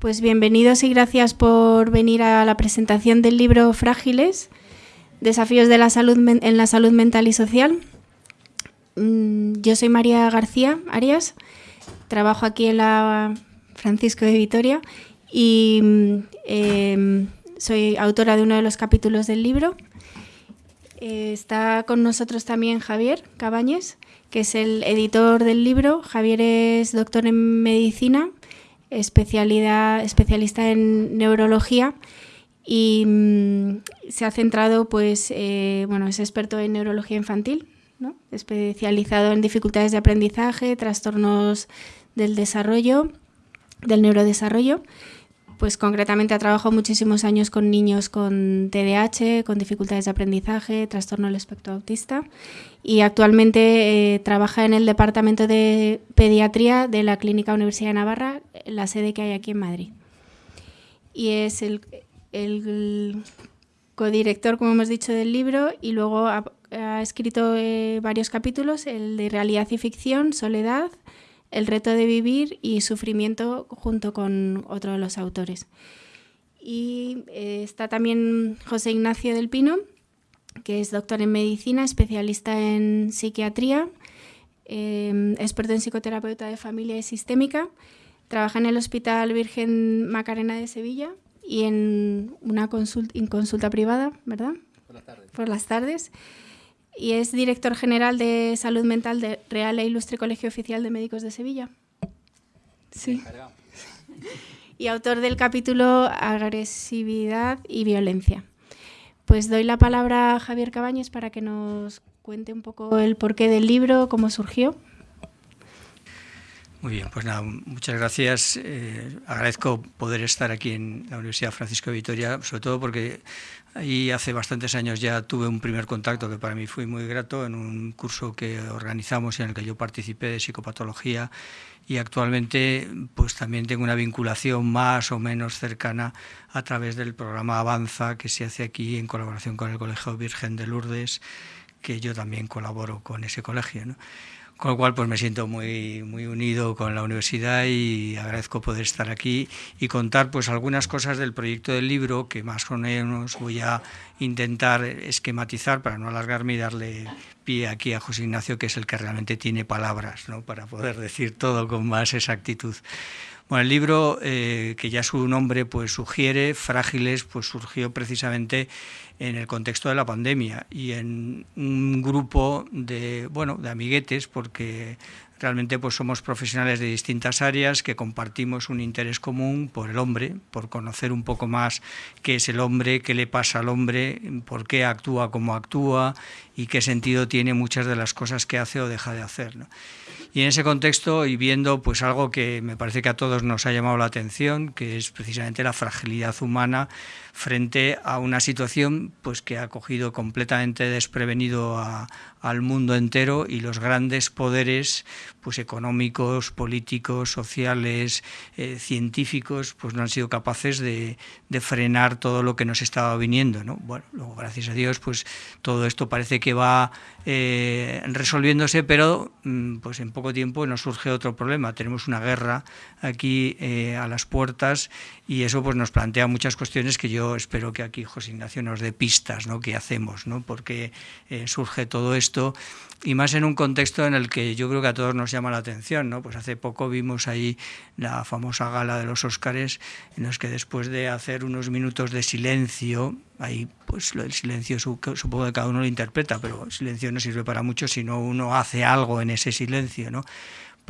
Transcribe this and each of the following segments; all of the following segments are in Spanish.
Pues bienvenidos y gracias por venir a la presentación del libro Frágiles, Desafíos de la salud en la salud mental y social. Mm, yo soy María García Arias, trabajo aquí en la Francisco de Vitoria y mm, em, soy autora de uno de los capítulos del libro. Eh, está con nosotros también Javier Cabañes, que es el editor del libro. Javier es doctor en medicina especialidad, especialista en neurología y mm, se ha centrado, pues, eh, bueno, es experto en neurología infantil, ¿no? especializado en dificultades de aprendizaje, trastornos del desarrollo, del neurodesarrollo pues concretamente ha trabajado muchísimos años con niños con TDAH, con dificultades de aprendizaje, trastorno del espectro autista y actualmente eh, trabaja en el Departamento de Pediatría de la Clínica Universidad de Navarra, la sede que hay aquí en Madrid. Y es el, codirector, como hemos dicho, del libro y luego ha, escrito eh, varios capítulos, el de realidad y ficción, Soledad, el reto de vivir y Sufrimiento junto con otro de los autores. Y eh, está también José Ignacio del Pino, que es doctor en medicina, especialista en psiquiatría, eh, experto en psicoterapeuta de familia y sistémica. Trabaja en el Hospital Virgen Macarena de Sevilla y en una consulta, en consulta privada, ¿verdad? Por las tardes. Por las tardes y es director general de salud mental de Real e Ilustre Colegio Oficial de Médicos de Sevilla. Sí. Y autor del capítulo Agresividad y Violencia. Pues doy la palabra a Javier Cabañes para que nos cuente un poco el porqué del libro, cómo surgió. Muy bien, pues nada, muchas gracias. Eh, agradezco poder estar aquí en la Universidad Francisco de Vitoria, sobre todo porque ahí hace bastantes años ya tuve un primer contacto que para mí fue muy grato en un curso que organizamos y en el que yo participé de psicopatología y actualmente pues también tengo una vinculación más o menos cercana a través del programa Avanza que se hace aquí en colaboración con el Colegio Virgen de Lourdes, que yo también colaboro con ese colegio. ¿no? Con lo cual, pues me siento muy, muy unido con la universidad y agradezco poder estar aquí y contar pues algunas cosas del proyecto del libro que más o menos voy a intentar esquematizar para no alargarme y darle pie aquí a José Ignacio, que es el que realmente tiene palabras ¿no? para poder decir todo con más exactitud. Bueno, el libro, eh, que ya su nombre pues sugiere, Frágiles, pues surgió precisamente en el contexto de la pandemia y en un grupo de, bueno, de amiguetes, porque realmente pues somos profesionales de distintas áreas que compartimos un interés común por el hombre, por conocer un poco más qué es el hombre, qué le pasa al hombre, por qué actúa como actúa y qué sentido tiene muchas de las cosas que hace o deja de hacer. Y en ese contexto y viendo pues algo que me parece que a todos nos ha llamado la atención, que es precisamente la fragilidad humana frente a una situación pues que ha cogido completamente desprevenido a, al mundo entero y los grandes poderes pues económicos, políticos, sociales, eh, científicos, pues no han sido capaces de, frenar todo lo que nos estaba viniendo. ¿no? Bueno, luego gracias a Dios, pues todo esto parece que va eh, resolviéndose, pero mm, pues en poco tiempo nos surge otro problema. Tenemos una guerra aquí eh, a las puertas y eso pues nos plantea muchas cuestiones que yo espero que aquí José Ignacio nos dé pistas, ¿no? ¿Qué hacemos? ¿no? Porque surge todo esto y más en un contexto en el que yo creo que a todos nos llama la atención, ¿no? Pues hace poco vimos ahí la famosa gala de los Óscares en los que después de hacer unos minutos de silencio, ahí pues el silencio supongo que cada uno lo interpreta, pero silencio no sirve para mucho si no uno hace algo en ese silencio, ¿no?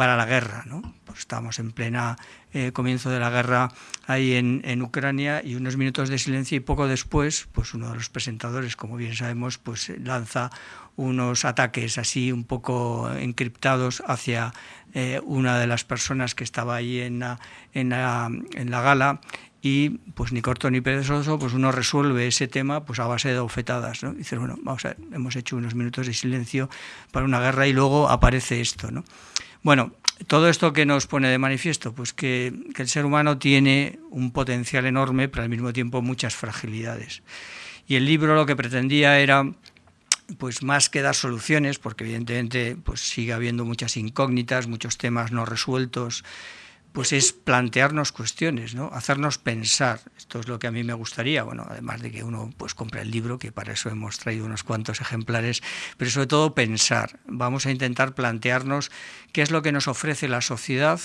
Para la guerra. ¿no? Pues estamos en plena eh, comienzo de la guerra ahí en, en, Ucrania y unos minutos de silencio y poco después, pues uno de los presentadores, como bien sabemos, pues lanza unos ataques así un poco encriptados hacia eh, una de las personas que estaba ahí en la, en la, en la gala y pues ni corto ni perezoso, pues uno resuelve ese tema pues a base de bofetadas, ¿no? Dices, bueno, vamos a hemos hecho unos minutos de silencio para una guerra y luego aparece esto, ¿no? Bueno, todo esto que nos pone de manifiesto, pues que, el ser humano tiene un potencial enorme, pero al mismo tiempo muchas fragilidades. Y el libro lo que pretendía era pues más que dar soluciones, porque evidentemente pues sigue habiendo muchas incógnitas, muchos temas no resueltos, pues es plantearnos cuestiones, ¿no? hacernos pensar. Esto es lo que a mí me gustaría, bueno, además de que uno pues compre el libro, que para eso hemos traído unos cuantos ejemplares, pero sobre todo pensar. Vamos a intentar plantearnos qué es lo que nos ofrece la sociedad,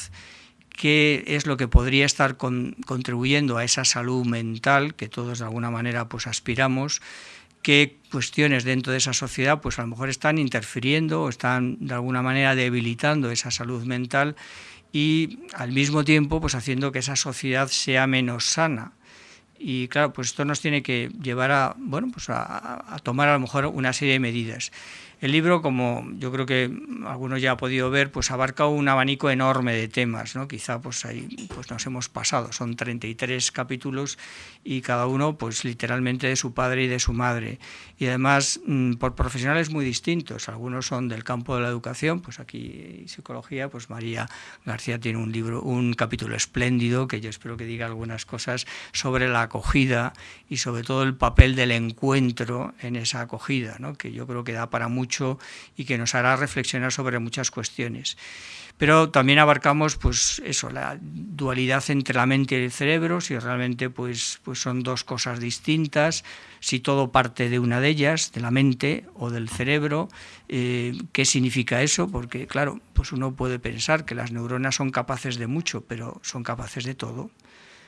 qué es lo que podría estar contribuyendo a esa salud mental que todos de alguna manera pues aspiramos qué cuestiones dentro de esa sociedad pues a lo mejor están interfiriendo o están de alguna manera debilitando esa salud mental y al mismo tiempo pues haciendo que esa sociedad sea menos sana. Y claro, pues esto nos tiene que llevar a, bueno, pues a, a tomar a lo mejor una serie de medidas. El libro, como yo creo que algunos ya ha podido ver, pues abarca un abanico enorme de temas, ¿no? Quizá pues ahí pues nos hemos pasado, son 33 capítulos y cada uno pues literalmente de su padre y de su madre. Y además mm, por profesionales muy distintos, algunos son del campo de la educación, pues aquí psicología, pues María García tiene un libro, un capítulo espléndido que yo espero que diga algunas cosas sobre la acogida y sobre todo el papel del encuentro en esa acogida, ¿no? que yo creo que da para mucho y que nos hará reflexionar sobre muchas cuestiones. Pero también abarcamos pues eso, la dualidad entre la mente y el cerebro, si realmente pues, pues son dos cosas distintas, si todo parte de una de ellas, de la mente o del cerebro, eh, ¿qué significa eso? Porque claro, pues uno puede pensar que las neuronas son capaces de mucho, pero son capaces de todo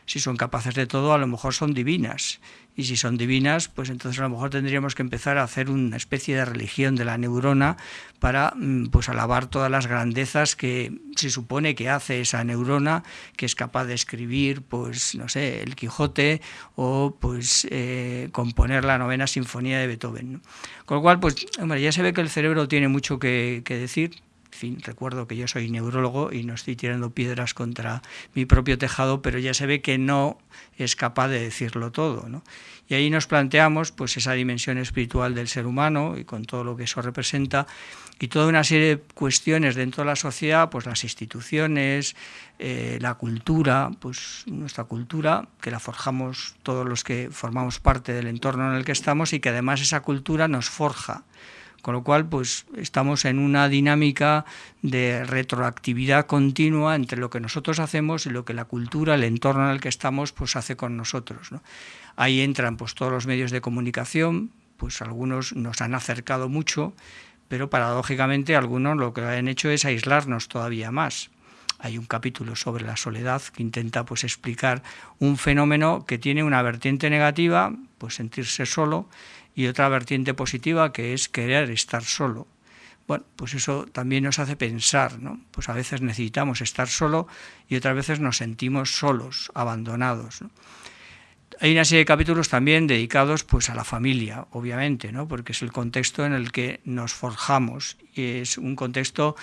si son capaces de todo, a lo mejor son divinas. Y si son divinas, pues entonces a lo mejor tendríamos que empezar a hacer una especie de religión de la neurona para mm, pues alabar todas las grandezas que se supone que hace esa neurona, que es capaz de escribir, pues no sé, el Quijote o pues eh, componer la novena sinfonía de Beethoven. Con lo cual, pues hombre, ya se ve que el cerebro tiene mucho que decir, fin, recuerdo que yo soy neurólogo y no estoy tirando piedras contra mi propio tejado, pero ya se ve que no es capaz de decirlo todo. ¿no? Y ahí nos planteamos pues, esa dimensión espiritual del ser humano y con todo lo que eso representa y toda una serie de cuestiones dentro de la sociedad, pues las instituciones, eh, la cultura, pues nuestra cultura, que la forjamos todos los que formamos parte del entorno en el que estamos y que además esa cultura nos forja con lo cual, pues estamos en una dinámica de retroactividad continua entre lo que nosotros hacemos y lo que la cultura, el entorno en el que estamos, pues hace con nosotros. Ahí entran pues todos los medios de comunicación, pues algunos nos han acercado mucho, pero paradójicamente algunos lo que han hecho es aislarnos todavía más. Hay un capítulo sobre la soledad que intenta pues explicar un fenómeno que tiene una vertiente negativa, pues sentirse solo, y otra vertiente positiva que es querer estar solo. Bueno, pues eso también nos hace pensar, ¿no? Pues a veces necesitamos estar solo y otras veces nos sentimos solos, abandonados. Hay una serie de capítulos también dedicados pues a la familia, obviamente, ¿no? Porque es el contexto en el que nos forjamos y es un contexto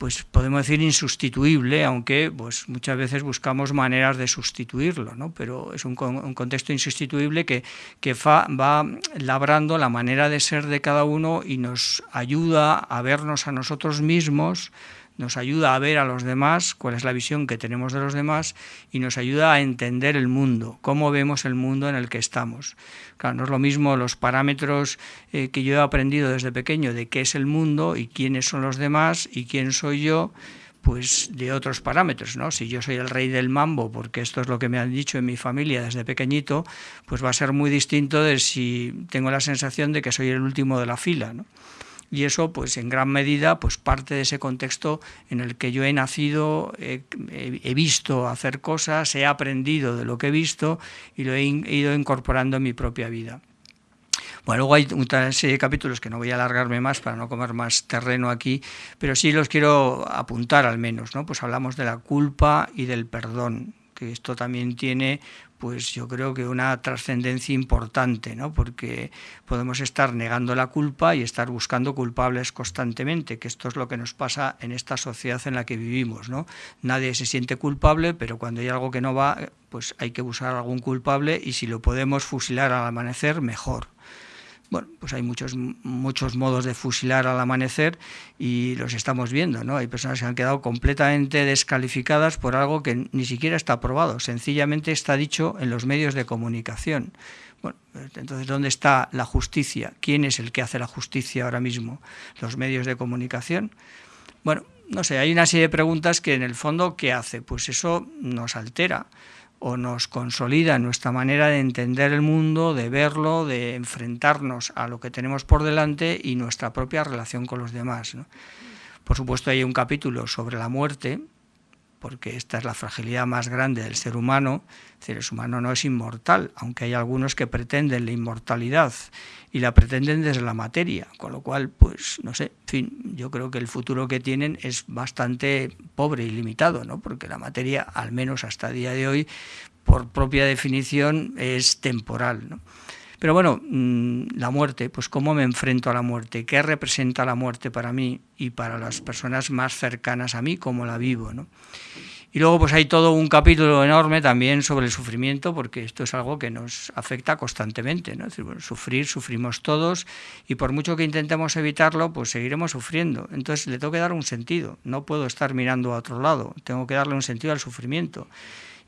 pues podemos decir insustituible, aunque pues muchas veces buscamos maneras de sustituirlo, ¿no? pero es un, contexto insustituible que, que va labrando la manera de ser de cada uno y nos ayuda a vernos a nosotros mismos nos ayuda a ver a los demás, cuál es la visión que tenemos de los demás y nos ayuda a entender el mundo, cómo vemos el mundo en el que estamos. Claro, no es lo mismo los parámetros eh, que yo he aprendido desde pequeño de qué es el mundo y quiénes son los demás y quién soy yo, pues de otros parámetros, ¿no? Si yo soy el rey del mambo, porque esto es lo que me han dicho en mi familia desde pequeñito, pues va a ser muy distinto de si tengo la sensación de que soy el último de la fila. Y eso pues en gran medida pues parte de ese contexto en el que yo he nacido, he, visto hacer cosas, he aprendido de lo que he visto y lo he ido incorporando en mi propia vida. Bueno, luego hay una serie de capítulos que no voy a alargarme más para no comer más terreno aquí, pero sí los quiero apuntar al menos, ¿no? Pues hablamos de la culpa y del perdón, que esto también tiene pues yo creo que una trascendencia importante, ¿no? porque podemos estar negando la culpa y estar buscando culpables constantemente, que esto es lo que nos pasa en esta sociedad en la que vivimos. ¿no? Nadie se siente culpable, pero cuando hay algo que no va, pues hay que buscar algún culpable y si lo podemos fusilar al amanecer, mejor. Bueno, pues hay muchos, muchos modos de fusilar al amanecer y los estamos viendo, ¿no? Hay personas que han quedado completamente descalificadas por algo que ni siquiera está aprobado, sencillamente está dicho en los medios de comunicación. Bueno, entonces, ¿dónde está la justicia? ¿Quién es el que hace la justicia ahora mismo? ¿Los medios de comunicación? Bueno, no sé, hay una serie de preguntas que en el fondo, ¿qué hace? Pues eso nos altera o nos consolida nuestra manera de entender el mundo, de verlo, de enfrentarnos a lo que tenemos por delante y nuestra propia relación con los demás. Por supuesto hay un capítulo sobre la muerte, porque esta es la fragilidad más grande del ser humano. el ser humano no es inmortal, aunque hay algunos que pretenden la inmortalidad y la pretenden desde la materia, con lo cual, pues, no sé, yo creo que el futuro que tienen es bastante pobre y limitado, ¿no? Porque la materia, al menos hasta día de hoy, por propia definición, es temporal, ¿no? Pero bueno, mm, la muerte, pues cómo me enfrento a la muerte, qué representa la muerte para mí y para las personas más cercanas a mí, cómo la vivo. ¿no? Y luego pues hay todo un capítulo enorme también sobre el sufrimiento, porque esto es algo que nos afecta constantemente. ¿no? decir, sufrir, sufrimos todos y por mucho que intentemos evitarlo, pues seguiremos sufriendo. Entonces le tengo que dar un sentido, no puedo estar mirando a otro lado, tengo que darle un sentido al sufrimiento.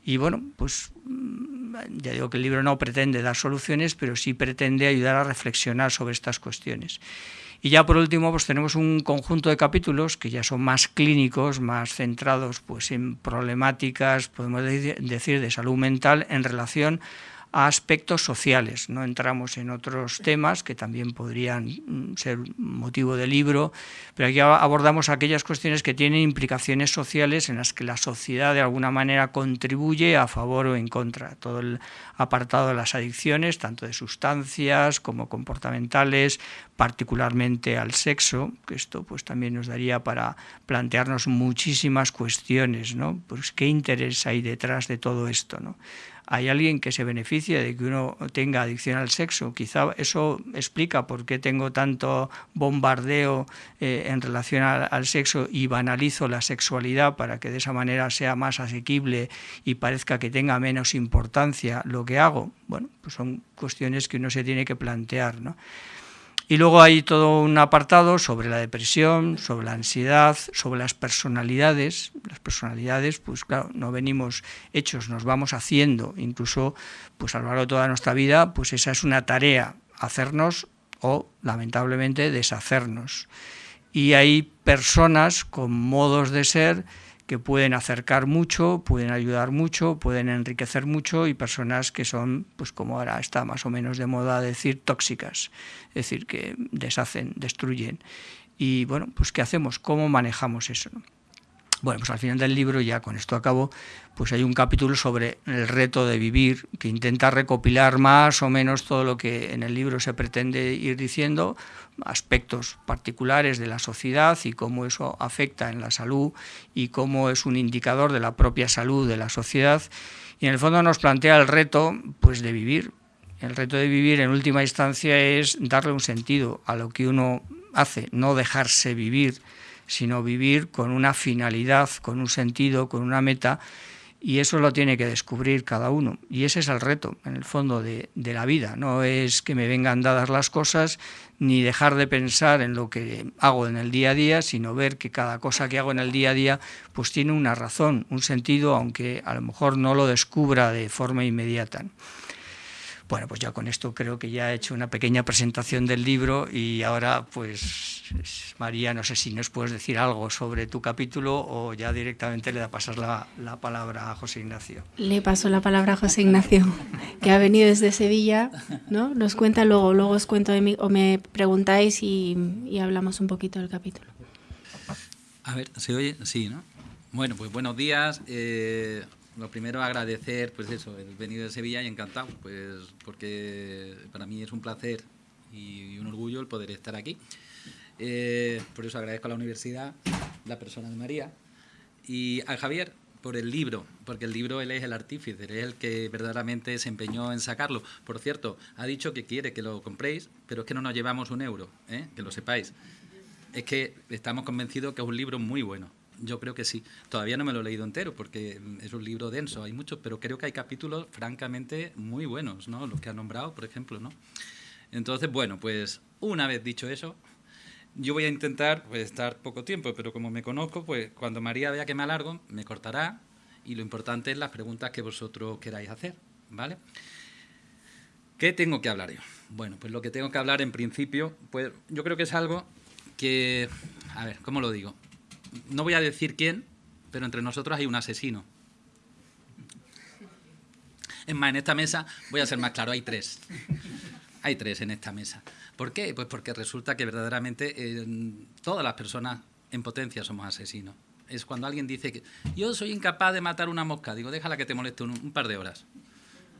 Y bueno, pues mm, ya digo que el libro no pretende dar soluciones, pero sí pretende ayudar a reflexionar sobre estas cuestiones. Y ya por último, pues tenemos un conjunto de capítulos que ya son más clínicos, más centrados pues en problemáticas, podemos decir, de salud mental en relación a aspectos sociales. No entramos en otros temas que también podrían mm, ser motivo de libro, pero aquí abordamos aquellas cuestiones que tienen implicaciones sociales en las que la sociedad de alguna manera contribuye a favor o en contra. Todo el apartado de las adicciones, tanto de sustancias como comportamentales, particularmente al sexo, que esto pues también nos daría para plantearnos muchísimas cuestiones, ¿no? Pues qué interés hay detrás de todo esto, ¿no? Hay alguien que se beneficia de que uno tenga adicción al sexo. Quizá eso explica por qué tengo tanto bombardeo eh, en relación al, sexo y banalizo la sexualidad para que de esa manera sea más asequible y parezca que tenga menos importancia lo que hago. Bueno, pues son cuestiones que uno se tiene que plantear, ¿no? Y luego hay todo un apartado sobre la depresión, sobre la ansiedad, sobre las personalidades. Las personalidades, pues claro, no venimos hechos, nos vamos haciendo. Incluso, pues a lo largo de toda nuestra vida, pues esa es una tarea, hacernos o, lamentablemente, deshacernos. Y hay personas con modos de ser que pueden acercar mucho, pueden ayudar mucho, pueden enriquecer mucho y personas que son, pues como ahora está más o menos de moda decir, tóxicas, es decir, que deshacen, destruyen. Y bueno, pues ¿qué hacemos? ¿Cómo manejamos eso? Bueno, pues al final del libro, ya con esto acabo, pues hay un capítulo sobre el reto de vivir, que intenta recopilar más o menos todo lo que en el libro se pretende ir diciendo, aspectos particulares de la sociedad y cómo eso afecta en la salud y cómo es un indicador de la propia salud de la sociedad. Y en el fondo nos plantea el reto pues, de vivir. El reto de vivir en última instancia es darle un sentido a lo que uno hace, no dejarse vivir sino vivir con una finalidad, con un sentido, con una meta, y eso lo tiene que descubrir cada uno. Y ese es el reto, en el fondo, de, la vida. No es que me vengan dadas las cosas, ni dejar de pensar en lo que hago en el día a día, sino ver que cada cosa que hago en el día a día pues tiene una razón, un sentido, aunque a lo mejor no lo descubra de forma inmediata. Bueno, pues ya con esto creo que ya he hecho una pequeña presentación del libro y ahora pues María, no sé si nos puedes decir algo sobre tu capítulo o ya directamente le da pasar la, la palabra a José Ignacio. Le paso la palabra a José Ignacio, que ha venido desde Sevilla, ¿no? Nos cuenta luego, luego os cuento de mí, o me preguntáis y, y hablamos un poquito del capítulo. A ver, ¿se oye? Sí, ¿no? Bueno, pues buenos días. Eh, lo primero agradecer, pues eso, el venido de Sevilla y encantado, pues porque para mí es un placer y un orgullo el poder estar aquí. Eh, por eso agradezco a la universidad, la persona de María, y a Javier por el libro, porque el libro él es el artífice, es el que verdaderamente se empeñó en sacarlo. Por cierto, ha dicho que quiere que lo compréis, pero es que no nos llevamos un euro, ¿eh? que lo sepáis. Es que estamos convencidos que es un libro muy bueno yo creo que sí. Todavía no me lo he leído entero porque es un libro denso, hay muchos, pero creo que hay capítulos francamente muy buenos, ¿no? Los que ha nombrado, por ejemplo, ¿no? Entonces, bueno, pues una vez dicho eso, yo voy a intentar pues, estar poco tiempo, pero como me conozco, pues cuando María vea que me alargo, me cortará y lo importante es las preguntas que vosotros queráis hacer, ¿vale? ¿Qué tengo que hablar yo? Bueno, pues lo que tengo que hablar en principio, pues yo creo que es algo que, a ver, ¿cómo lo digo? No voy a decir quién, pero entre nosotros hay un asesino. Es más, en esta mesa, voy a ser más claro, hay tres. Hay tres en esta mesa. ¿Por qué? Pues porque resulta que verdaderamente eh, todas las personas en potencia somos asesinos. Es cuando alguien dice que yo soy incapaz de matar una mosca. Digo, déjala que te moleste un, par de horas.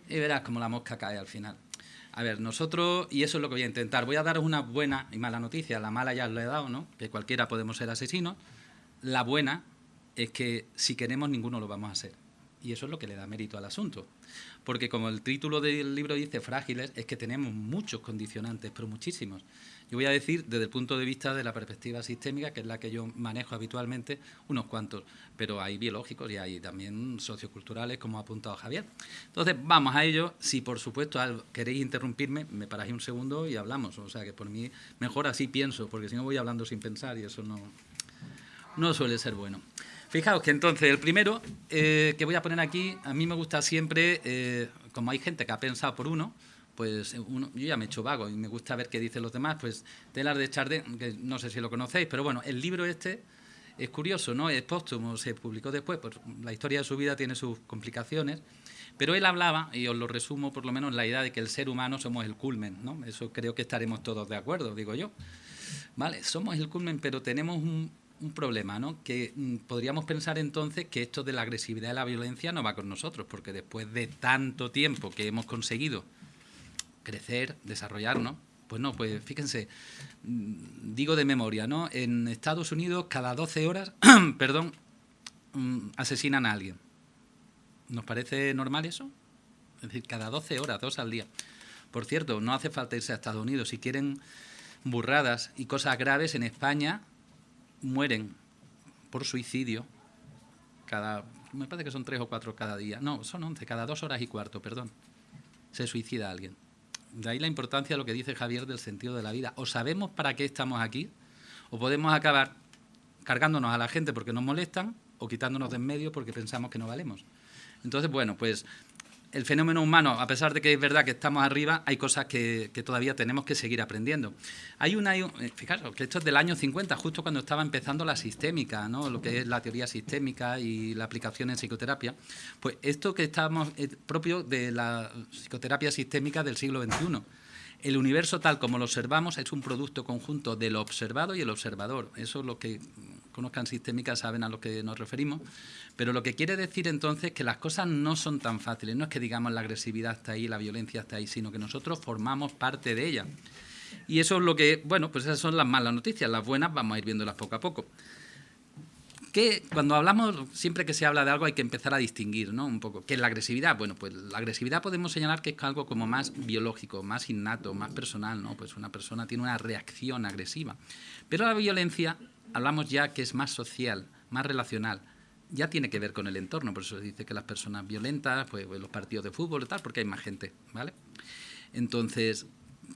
Y verás cómo la mosca cae al final. A ver, nosotros, y eso es lo que voy a intentar, voy a daros una buena y mala noticia. La mala ya os la he dado, ¿no? Que cualquiera podemos ser asesinos. La buena es que si queremos ninguno lo vamos a hacer. Y eso es lo que le da mérito al asunto porque como el título del libro dice frágiles, es que tenemos muchos condicionantes, pero muchísimos. Yo voy a decir desde el punto de vista de la perspectiva sistémica, que es la que yo manejo habitualmente, unos cuantos, pero hay biológicos y hay también socioculturales, como ha apuntado Javier. Entonces, vamos a ello. Si por supuesto queréis interrumpirme, me paráis un segundo y hablamos. O sea que por mí mejor así pienso, porque si no voy hablando sin pensar y eso no, no suele ser bueno. Fijaos que entonces el primero eh, que voy a poner aquí, a mí me gusta siempre, eh, como hay gente que ha pensado por uno, pues uno, yo ya me he hecho vago y me gusta ver qué dicen los demás, pues Telar de Chardin, que no sé si lo conocéis, pero bueno, el libro este es curioso, ¿no? Es póstumo, se publicó después, pues la historia de su vida tiene sus complicaciones, pero él hablaba, y os lo resumo por lo menos, la idea de que el ser humano somos el culmen, ¿no? Eso creo que estaremos todos de acuerdo, digo yo. Vale, somos el culmen, pero tenemos un, un problema, ¿no? Que mm, podríamos pensar entonces que esto de la agresividad y la violencia no va con nosotros, porque después de tanto tiempo que hemos conseguido crecer, desarrollarnos, pues no, pues fíjense, mm, digo de memoria, ¿no? En Estados Unidos cada 12 horas, perdón, mm, asesinan a alguien. ¿Nos parece normal eso? Es decir, cada 12 horas, dos al día. Por cierto, no hace falta irse a Estados Unidos. Si quieren burradas y cosas graves, en España mueren por suicidio cada, me parece que son tres o cuatro cada día, no, son once, cada dos horas y cuarto, perdón, se suicida alguien. De ahí la importancia de lo que dice Javier del sentido de la vida. O sabemos para qué estamos aquí, o podemos acabar cargándonos a la gente porque nos molestan, o quitándonos de en medio porque pensamos que no valemos. Entonces, bueno, pues el fenómeno humano, a pesar de que es verdad que estamos arriba, hay cosas que, todavía tenemos que seguir aprendiendo. Hay una, eh, fijaros, que esto es del año 50, justo cuando estaba empezando la sistémica, ¿no? lo que es la teoría sistémica y la aplicación en psicoterapia. Pues esto que estamos es propio de la psicoterapia sistémica del siglo XXI. El universo tal como lo observamos es un producto conjunto del observado y el observador. Eso es lo que conozcan sistémica saben a lo que nos referimos. Pero lo que quiere decir entonces que las cosas no son tan fáciles. No es que digamos la agresividad está ahí, la violencia está ahí, sino que nosotros formamos parte de ella. Y eso es lo que, bueno, pues esas son las malas noticias. Las buenas vamos a ir viéndolas poco a poco. Que cuando hablamos, siempre que se habla de algo hay que empezar a distinguir, ¿no? Un poco. ¿Qué es la agresividad? Bueno, pues la agresividad podemos señalar que es algo como más biológico, más innato, más personal, ¿no? Pues una persona tiene una reacción agresiva. Pero la violencia hablamos ya que es más social, más relacional. Ya tiene que ver con el entorno, por eso se dice que las personas violentas, pues, pues, los partidos de fútbol y tal, porque hay más gente, ¿vale? Entonces,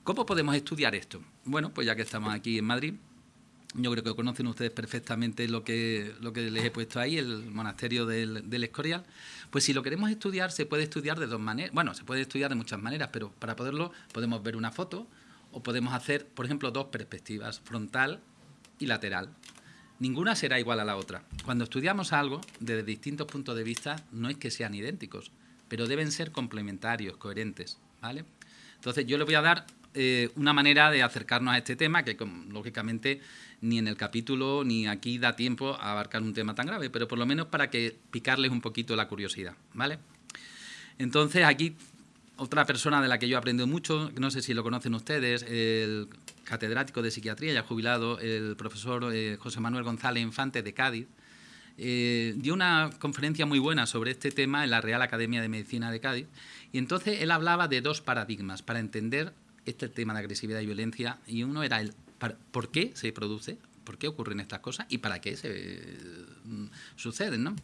¿cómo podemos estudiar esto? Bueno, pues ya que estamos aquí en Madrid, yo creo que conocen ustedes perfectamente lo que, lo que les he puesto ahí, el monasterio del, del, Escorial. Pues si lo queremos estudiar, se puede estudiar de dos maneras. Bueno, se puede estudiar de muchas maneras, pero para poderlo podemos ver una foto o podemos hacer, por ejemplo, dos perspectivas, frontal y lateral. Ninguna será igual a la otra. Cuando estudiamos algo desde distintos puntos de vista, no es que sean idénticos, pero deben ser complementarios, coherentes. ¿vale? Entonces, yo les voy a dar eh, una manera de acercarnos a este tema, que lógicamente ni en el capítulo ni aquí da tiempo a abarcar un tema tan grave, pero por lo menos para que picarles un poquito la curiosidad. ¿vale? Entonces, aquí otra persona de la que yo he aprendido mucho, no sé si lo conocen ustedes, el catedrático de psiquiatría, ya jubilado, el profesor eh, José Manuel González Infante de Cádiz, eh, dio una conferencia muy buena sobre este tema en la Real Academia de Medicina de Cádiz. Y entonces él hablaba de dos paradigmas para entender este tema de agresividad y violencia. Y uno era el por qué se produce, por qué ocurren estas cosas y para qué se mm, suceden. ¿no?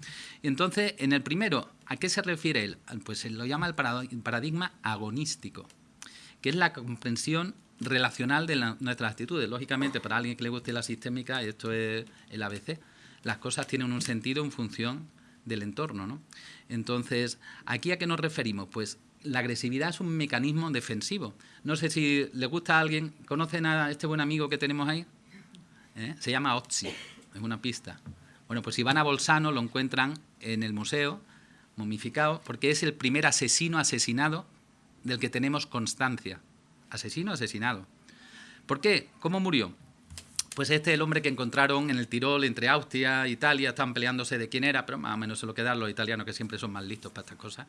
Y entonces, en el primero, ¿a qué se refiere él? Pues él lo llama el paradigma agonístico, que es la comprensión relacional de nuestras actitudes. Lógicamente, para alguien que le guste la sistémica, esto es el ABC, las cosas tienen un sentido en función del entorno. ¿no? Entonces, ¿aquí a qué nos referimos? Pues la agresividad es un mecanismo defensivo. No sé si le gusta a alguien, ¿conocen a este buen amigo que tenemos ahí? ¿Eh? Se llama Otzi, es una pista. Bueno, pues a Bolsano lo encuentran en el museo, momificado, porque es el primer asesino asesinado del que tenemos constancia. Asesino asesinado. ¿Por qué? ¿Cómo murió? Pues este es el hombre que encontraron en el Tirol entre Austria e Italia, estaban peleándose de quién era, pero más o menos se lo quedan los italianos que siempre son más listos para estas cosas,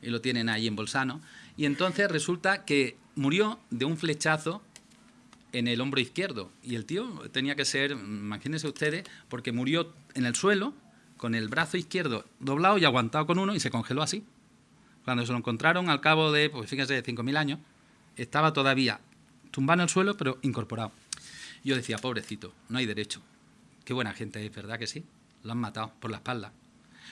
y lo tienen ahí en Bolsano. Y entonces resulta que murió de un flechazo en el hombro izquierdo. Y el tío tenía que ser, imagínense ustedes, porque murió en el suelo, con el brazo izquierdo doblado y aguantado con uno, y se congeló así. Cuando se lo encontraron al cabo de, pues fíjense, de 5.000 años, estaba todavía tumbado en el suelo, pero incorporado. Yo decía, pobrecito, no hay derecho. Qué buena gente es, ¿verdad que sí? Lo han matado por la espalda.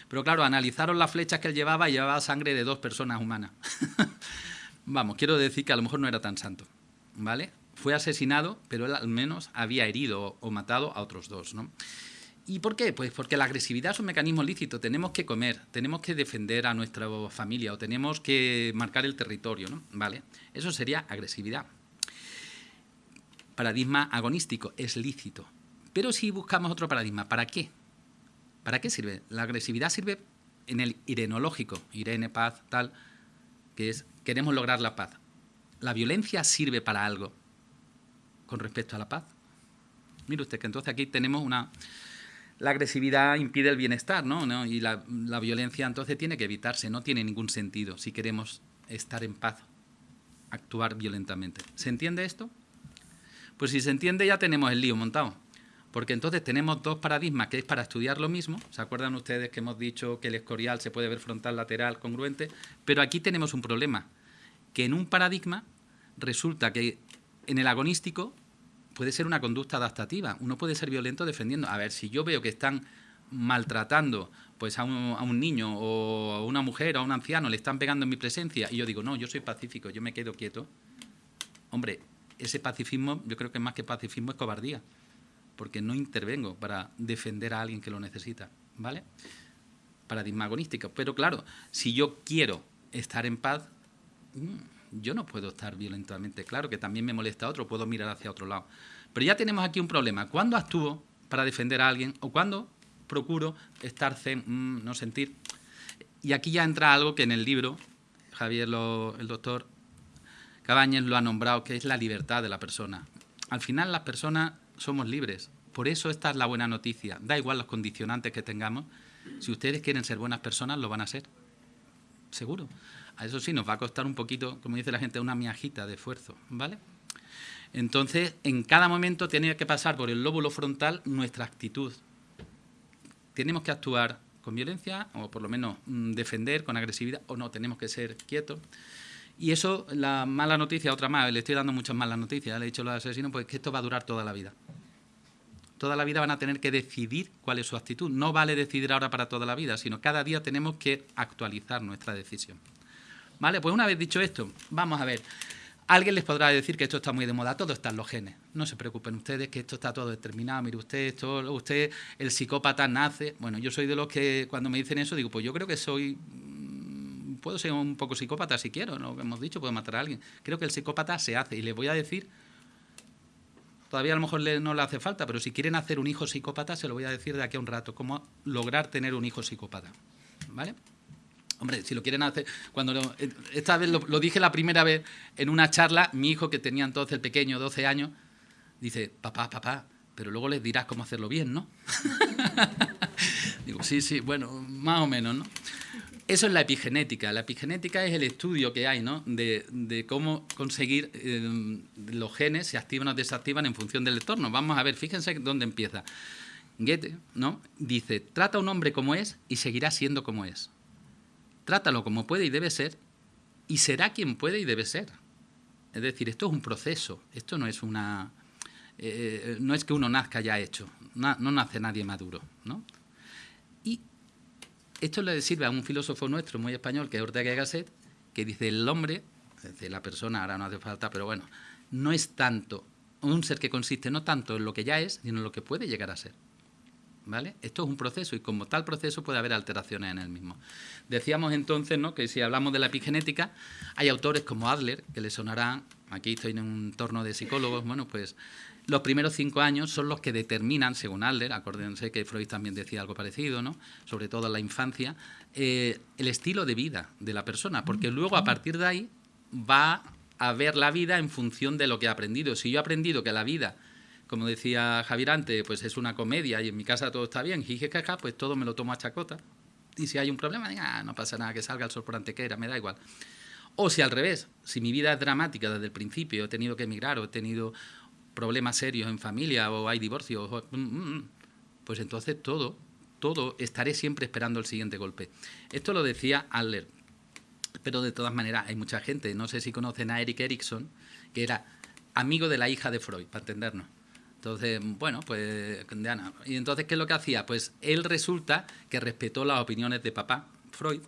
Pero claro, analizaron las flechas que él llevaba y llevaba sangre de dos personas humanas. Vamos, quiero decir que a lo mejor no era tan santo, ¿vale? Fue asesinado, pero él al menos había herido o matado a otros dos, ¿no? ¿Y por qué? Pues porque la agresividad es un mecanismo lícito. Tenemos que comer, tenemos que defender a nuestra familia o tenemos que marcar el territorio, ¿no? ¿Vale? Eso sería agresividad paradigma agonístico, es lícito. Pero si buscamos otro paradigma, ¿para qué? ¿Para qué sirve? La agresividad sirve en el irenológico, Irene, paz, tal, que es queremos lograr la paz. ¿La violencia sirve para algo con respecto a la paz? Mire usted que entonces aquí tenemos una... La agresividad impide el bienestar, ¿no? Y la, la violencia entonces tiene que evitarse, no tiene ningún sentido si queremos estar en paz, actuar violentamente. ¿Se entiende esto? Pues si se entiende ya tenemos el lío montado. Porque entonces tenemos dos paradigmas que es para estudiar lo mismo. ¿Se acuerdan ustedes que hemos dicho que el escorial se puede ver frontal, lateral, congruente? Pero aquí tenemos un problema, que en un paradigma resulta que en el agonístico puede ser una conducta adaptativa. Uno puede ser violento defendiendo. A ver, si yo veo que están maltratando pues a un, a un, niño o a una mujer o a un anciano, le están pegando en mi presencia, y yo digo, no, yo soy pacífico, yo me quedo quieto. Hombre, ese pacifismo, yo creo que más que pacifismo es cobardía, porque no intervengo para defender a alguien que lo necesita, ¿vale? Paradigma agonístico. Pero claro, si yo quiero estar en paz, mm, yo no puedo estar violentamente. Claro que también me molesta a otro, puedo mirar hacia otro lado. Pero ya tenemos aquí un problema. ¿Cuándo actúo para defender a alguien o cuándo procuro estar zen, mm, no sentir? Y aquí ya entra algo que en el libro, Javier, el doctor, Cabañas lo ha nombrado, que es la libertad de la persona. Al final las personas somos libres. Por eso esta es la buena noticia. Da igual los condicionantes que tengamos. Si ustedes quieren ser buenas personas, lo van a ser. Seguro. Eso sí, nos va a costar un poquito, como dice la gente, una miajita de esfuerzo. ¿Vale? Entonces, en cada momento tiene que pasar por el lóbulo frontal nuestra actitud. Tenemos que actuar con violencia, o por lo menos mm, defender con agresividad, o no, tenemos que ser quietos. Y eso, la mala noticia, otra más, le estoy dando muchas malas noticias, le he dicho a los asesinos, pues que esto va a durar toda la vida. Toda la vida van a tener que decidir cuál es su actitud. No vale decidir ahora para toda la vida, sino cada día tenemos que actualizar nuestra decisión. ¿Vale? Pues una vez dicho esto, vamos a ver. Alguien les podrá decir que esto está muy de moda, todo está en los genes. No se preocupen ustedes, que esto está todo determinado. Mire usted, esto, usted, el psicópata nace. Bueno, yo soy de los que cuando me dicen eso digo, pues yo creo que soy puedo ser un poco psicópata si quiero, lo hemos dicho, puedo matar a alguien. Creo que el psicópata se hace y le voy a decir, todavía a lo mejor no le hace falta, pero si quieren hacer un hijo psicópata, se lo voy a decir de aquí a un rato, cómo lograr tener un hijo psicópata. ¿Vale? Hombre, si lo quieren hacer, cuando esta vez lo, lo, dije la primera vez en una charla, mi hijo que tenía entonces el pequeño, 12 años, dice, papá, papá, pero luego les dirás cómo hacerlo bien, ¿no? Digo, sí, sí, bueno, más o menos, ¿no? Eso es la epigenética. La epigenética es el estudio que hay ¿no? de, cómo conseguir eh, los genes se activan o desactivan en función del entorno. Vamos a ver, fíjense dónde empieza. Goethe ¿no? dice, trata a un hombre como es y seguirá siendo como es. Trátalo como puede y debe ser y será quien puede y debe ser. Es decir, esto es un proceso, esto no es una... Eh, no es que uno nazca ya hecho, no, no nace nadie maduro. ¿no? Esto le sirve a un filósofo nuestro muy español, que es Ortega y que dice el hombre, es la persona, ahora no hace falta, pero bueno, no es tanto, un ser que consiste no tanto en lo que ya es, sino en lo que puede llegar a ser. ¿Vale? Esto es un proceso y como tal proceso puede haber alteraciones en el mismo. Decíamos entonces ¿no? que si hablamos de la epigenética, hay autores como Adler, que le sonarán, aquí estoy en un entorno de psicólogos, bueno, pues los primeros cinco años son los que determinan, según Adler, acuérdense que Freud también decía algo parecido, ¿no? sobre todo en la infancia, eh, el estilo de vida de la persona, porque luego a partir de ahí va a ver la vida en función de lo que ha aprendido. Si yo he aprendido que la vida, como decía Javier antes, pues es una comedia y en mi casa todo está bien, jije caca, pues todo me lo tomo a chacota. Y si hay un problema, ah, no pasa nada, que salga el sol por antequera, me da igual. O si al revés, si mi vida es dramática desde el principio, he tenido que emigrar o he tenido problemas serios en familia o hay divorcio, mm, mm, mm, pues entonces todo, todo, estaré siempre esperando el siguiente golpe. Esto lo decía Adler, pero de todas maneras hay mucha gente, no sé si conocen a Eric Erickson, que era amigo de la hija de Freud, para entendernos. Entonces, bueno, pues de Ana. Y entonces, ¿qué es lo que hacía? Pues él resulta que respetó las opiniones de papá, Freud,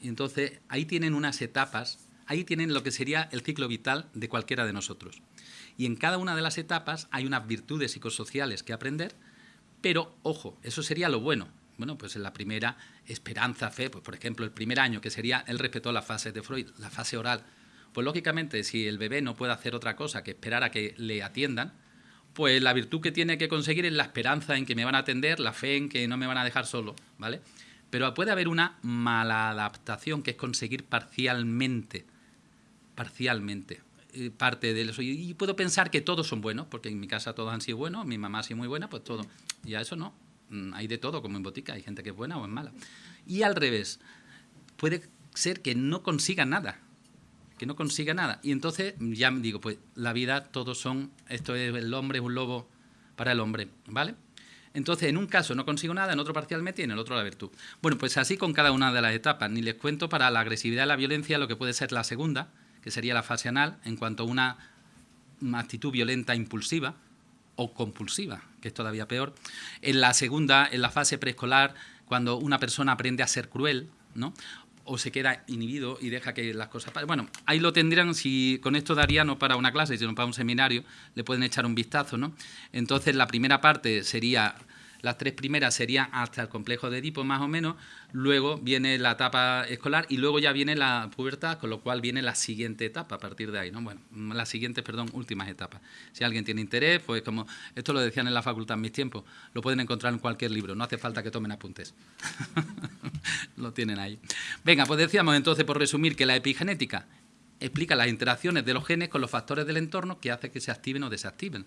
y entonces ahí tienen unas etapas, ahí tienen lo que sería el ciclo vital de cualquiera de nosotros. Y en cada una de las etapas hay unas virtudes psicosociales que aprender, pero ojo, eso sería lo bueno. Bueno, pues en la primera, esperanza, fe, pues por ejemplo, el primer año, que sería, él respetó la fase de Freud, la fase oral. Pues lógicamente, si el bebé no puede hacer otra cosa que esperar a que le atiendan, pues la virtud que tiene que conseguir es la esperanza en que me van a atender, la fe en que no me van a dejar solo, ¿vale? Pero puede haber una mala adaptación que es conseguir parcialmente, parcialmente, eh, parte de eso. Y, puedo pensar que todos son buenos, porque en mi casa todos han sido buenos, mi mamá ha sido muy buena, pues todo. Y a eso no. Mm, hay de todo, como en botica, hay gente que es buena o es mala. Y al revés, puede ser que no consiga nada, que no consiga nada. Y entonces ya me digo, pues la vida todos son, esto es el hombre, es un lobo para el hombre, ¿vale? Entonces, en un caso no consigo nada, en otro parcialmente y en el otro la virtud. Bueno, pues así con cada una de las etapas. Ni les cuento para la agresividad y la violencia lo que puede ser la segunda, que sería la fase anal, en cuanto a una actitud violenta impulsiva o compulsiva, que es todavía peor. En la segunda, en la fase preescolar, cuando una persona aprende a ser cruel, ¿no? O se queda inhibido y deja que las cosas Bueno, ahí lo tendrían, si con esto daría no para una clase, sino para un seminario, le pueden echar un vistazo, ¿no? Entonces, la primera parte sería las tres primeras serían hasta el complejo de Edipo, más o menos. Luego viene la etapa escolar y luego ya viene la pubertad, con lo cual viene la siguiente etapa a partir de ahí, ¿no? Bueno, las siguientes, perdón, últimas etapas. Si alguien tiene interés, pues como esto lo decían en la facultad en mis tiempos, lo pueden encontrar en cualquier libro, no hace falta que tomen apuntes. lo tienen ahí. Venga, pues decíamos entonces, por resumir, que la epigenética explica las interacciones de los genes con los factores del entorno que hace que se activen o desactiven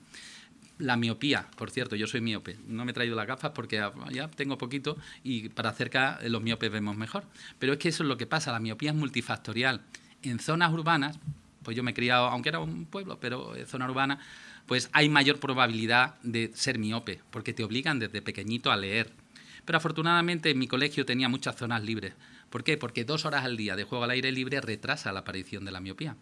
la miopía, por cierto, yo soy miope. No me he traído las gafas porque ya tengo poquito y para cerca los miopes vemos mejor. Pero es que eso es lo que pasa, la miopía es multifactorial. En zonas urbanas, pues yo me he criado, aunque era un pueblo, pero en zona urbana, pues hay mayor probabilidad de ser miope, porque te obligan desde pequeñito a leer. Pero afortunadamente en mi colegio tenía muchas zonas libres. ¿Por qué? Porque dos horas al día de juego al aire libre retrasa la aparición de la miopía.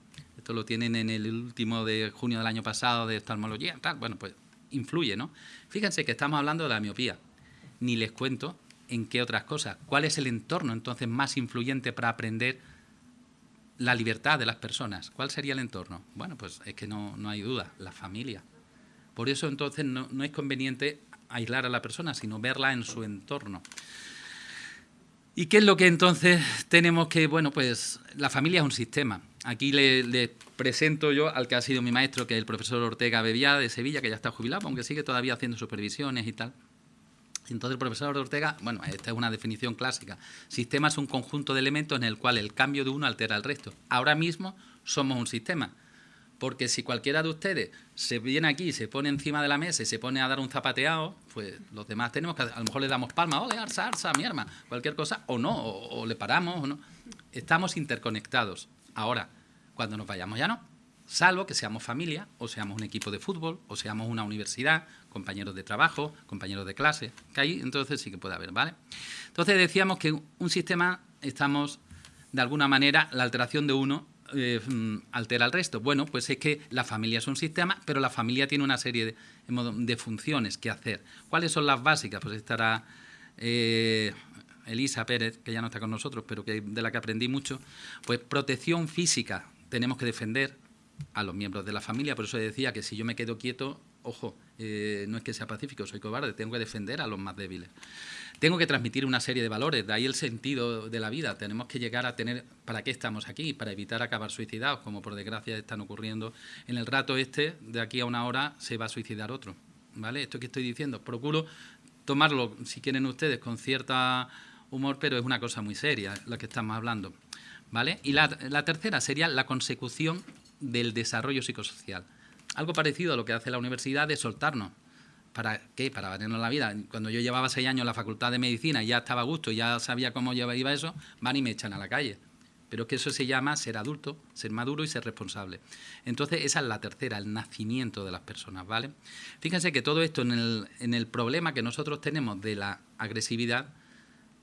Lo tienen en el último de junio del año pasado de oftalmología. Tal. Bueno, pues influye, ¿no? Fíjense que estamos hablando de la miopía. Ni les cuento en qué otras cosas. ¿Cuál es el entorno entonces más influyente para aprender la libertad de las personas? ¿Cuál sería el entorno? Bueno, pues es que no, hay duda, la familia. Por eso entonces no, no es conveniente aislar a la persona, sino verla en su entorno. ¿Y qué es lo que entonces tenemos que, bueno, pues la familia es un sistema. Aquí le, presento yo al que ha sido mi maestro, que es el profesor Ortega Bebía de Sevilla, que ya está jubilado, aunque sigue todavía haciendo supervisiones y tal. Entonces el profesor Ortega, bueno, esta es una definición clásica. Sistema es un conjunto de elementos en el cual el cambio de uno altera al resto. Ahora mismo somos un sistema. Porque si cualquiera de ustedes se viene aquí, se pone encima de la mesa y se pone a dar un zapateado, pues los demás tenemos que, a lo mejor le damos palma, ole, arsa, arsa, mi arma, cualquier cosa, o no, o le paramos, o no. Estamos interconectados. Ahora, cuando nos vayamos ya no, salvo que seamos familia, o seamos un equipo de fútbol, o seamos una universidad, compañeros de trabajo, compañeros de clase, que ahí entonces sí que puede haber, ¿vale? Entonces decíamos que un sistema estamos, de alguna manera, la alteración de uno eh, mm, altera al resto. Bueno, pues es que la familia es un sistema, pero la familia tiene una serie de, de funciones que hacer. ¿Cuáles son las básicas? Pues estará eh, Elisa Pérez, que ya no está con nosotros, pero que de la que aprendí mucho, pues protección física, tenemos que defender a los miembros de la familia, por eso decía que si yo me quedo quieto, ojo, eh, no es que sea pacífico, soy cobarde, tengo que defender a los más débiles. Tengo que transmitir una serie de valores, de ahí el sentido de la vida. Tenemos que llegar a tener, ¿para qué estamos aquí? Para evitar acabar suicidados, como por desgracia están ocurriendo. En el rato este, de aquí a una hora, se va a suicidar otro. ¿Vale? Esto que estoy diciendo, procuro tomarlo, si quieren ustedes, con cierta humor, pero es una cosa muy seria la que estamos hablando. ¿Vale? Y la, tercera sería la consecución del desarrollo psicosocial. Algo parecido a lo que hace la universidad de soltarnos. ¿Para qué? Para valernos la vida. Cuando yo llevaba seis años en la facultad de medicina y ya estaba a gusto, ya sabía cómo iba eso, van y me echan a la calle. Pero es que eso se llama ser adulto, ser maduro y ser responsable. Entonces, esa es la tercera, el nacimiento de las personas, ¿vale? Fíjense que todo esto en el, en el problema que nosotros tenemos de la agresividad,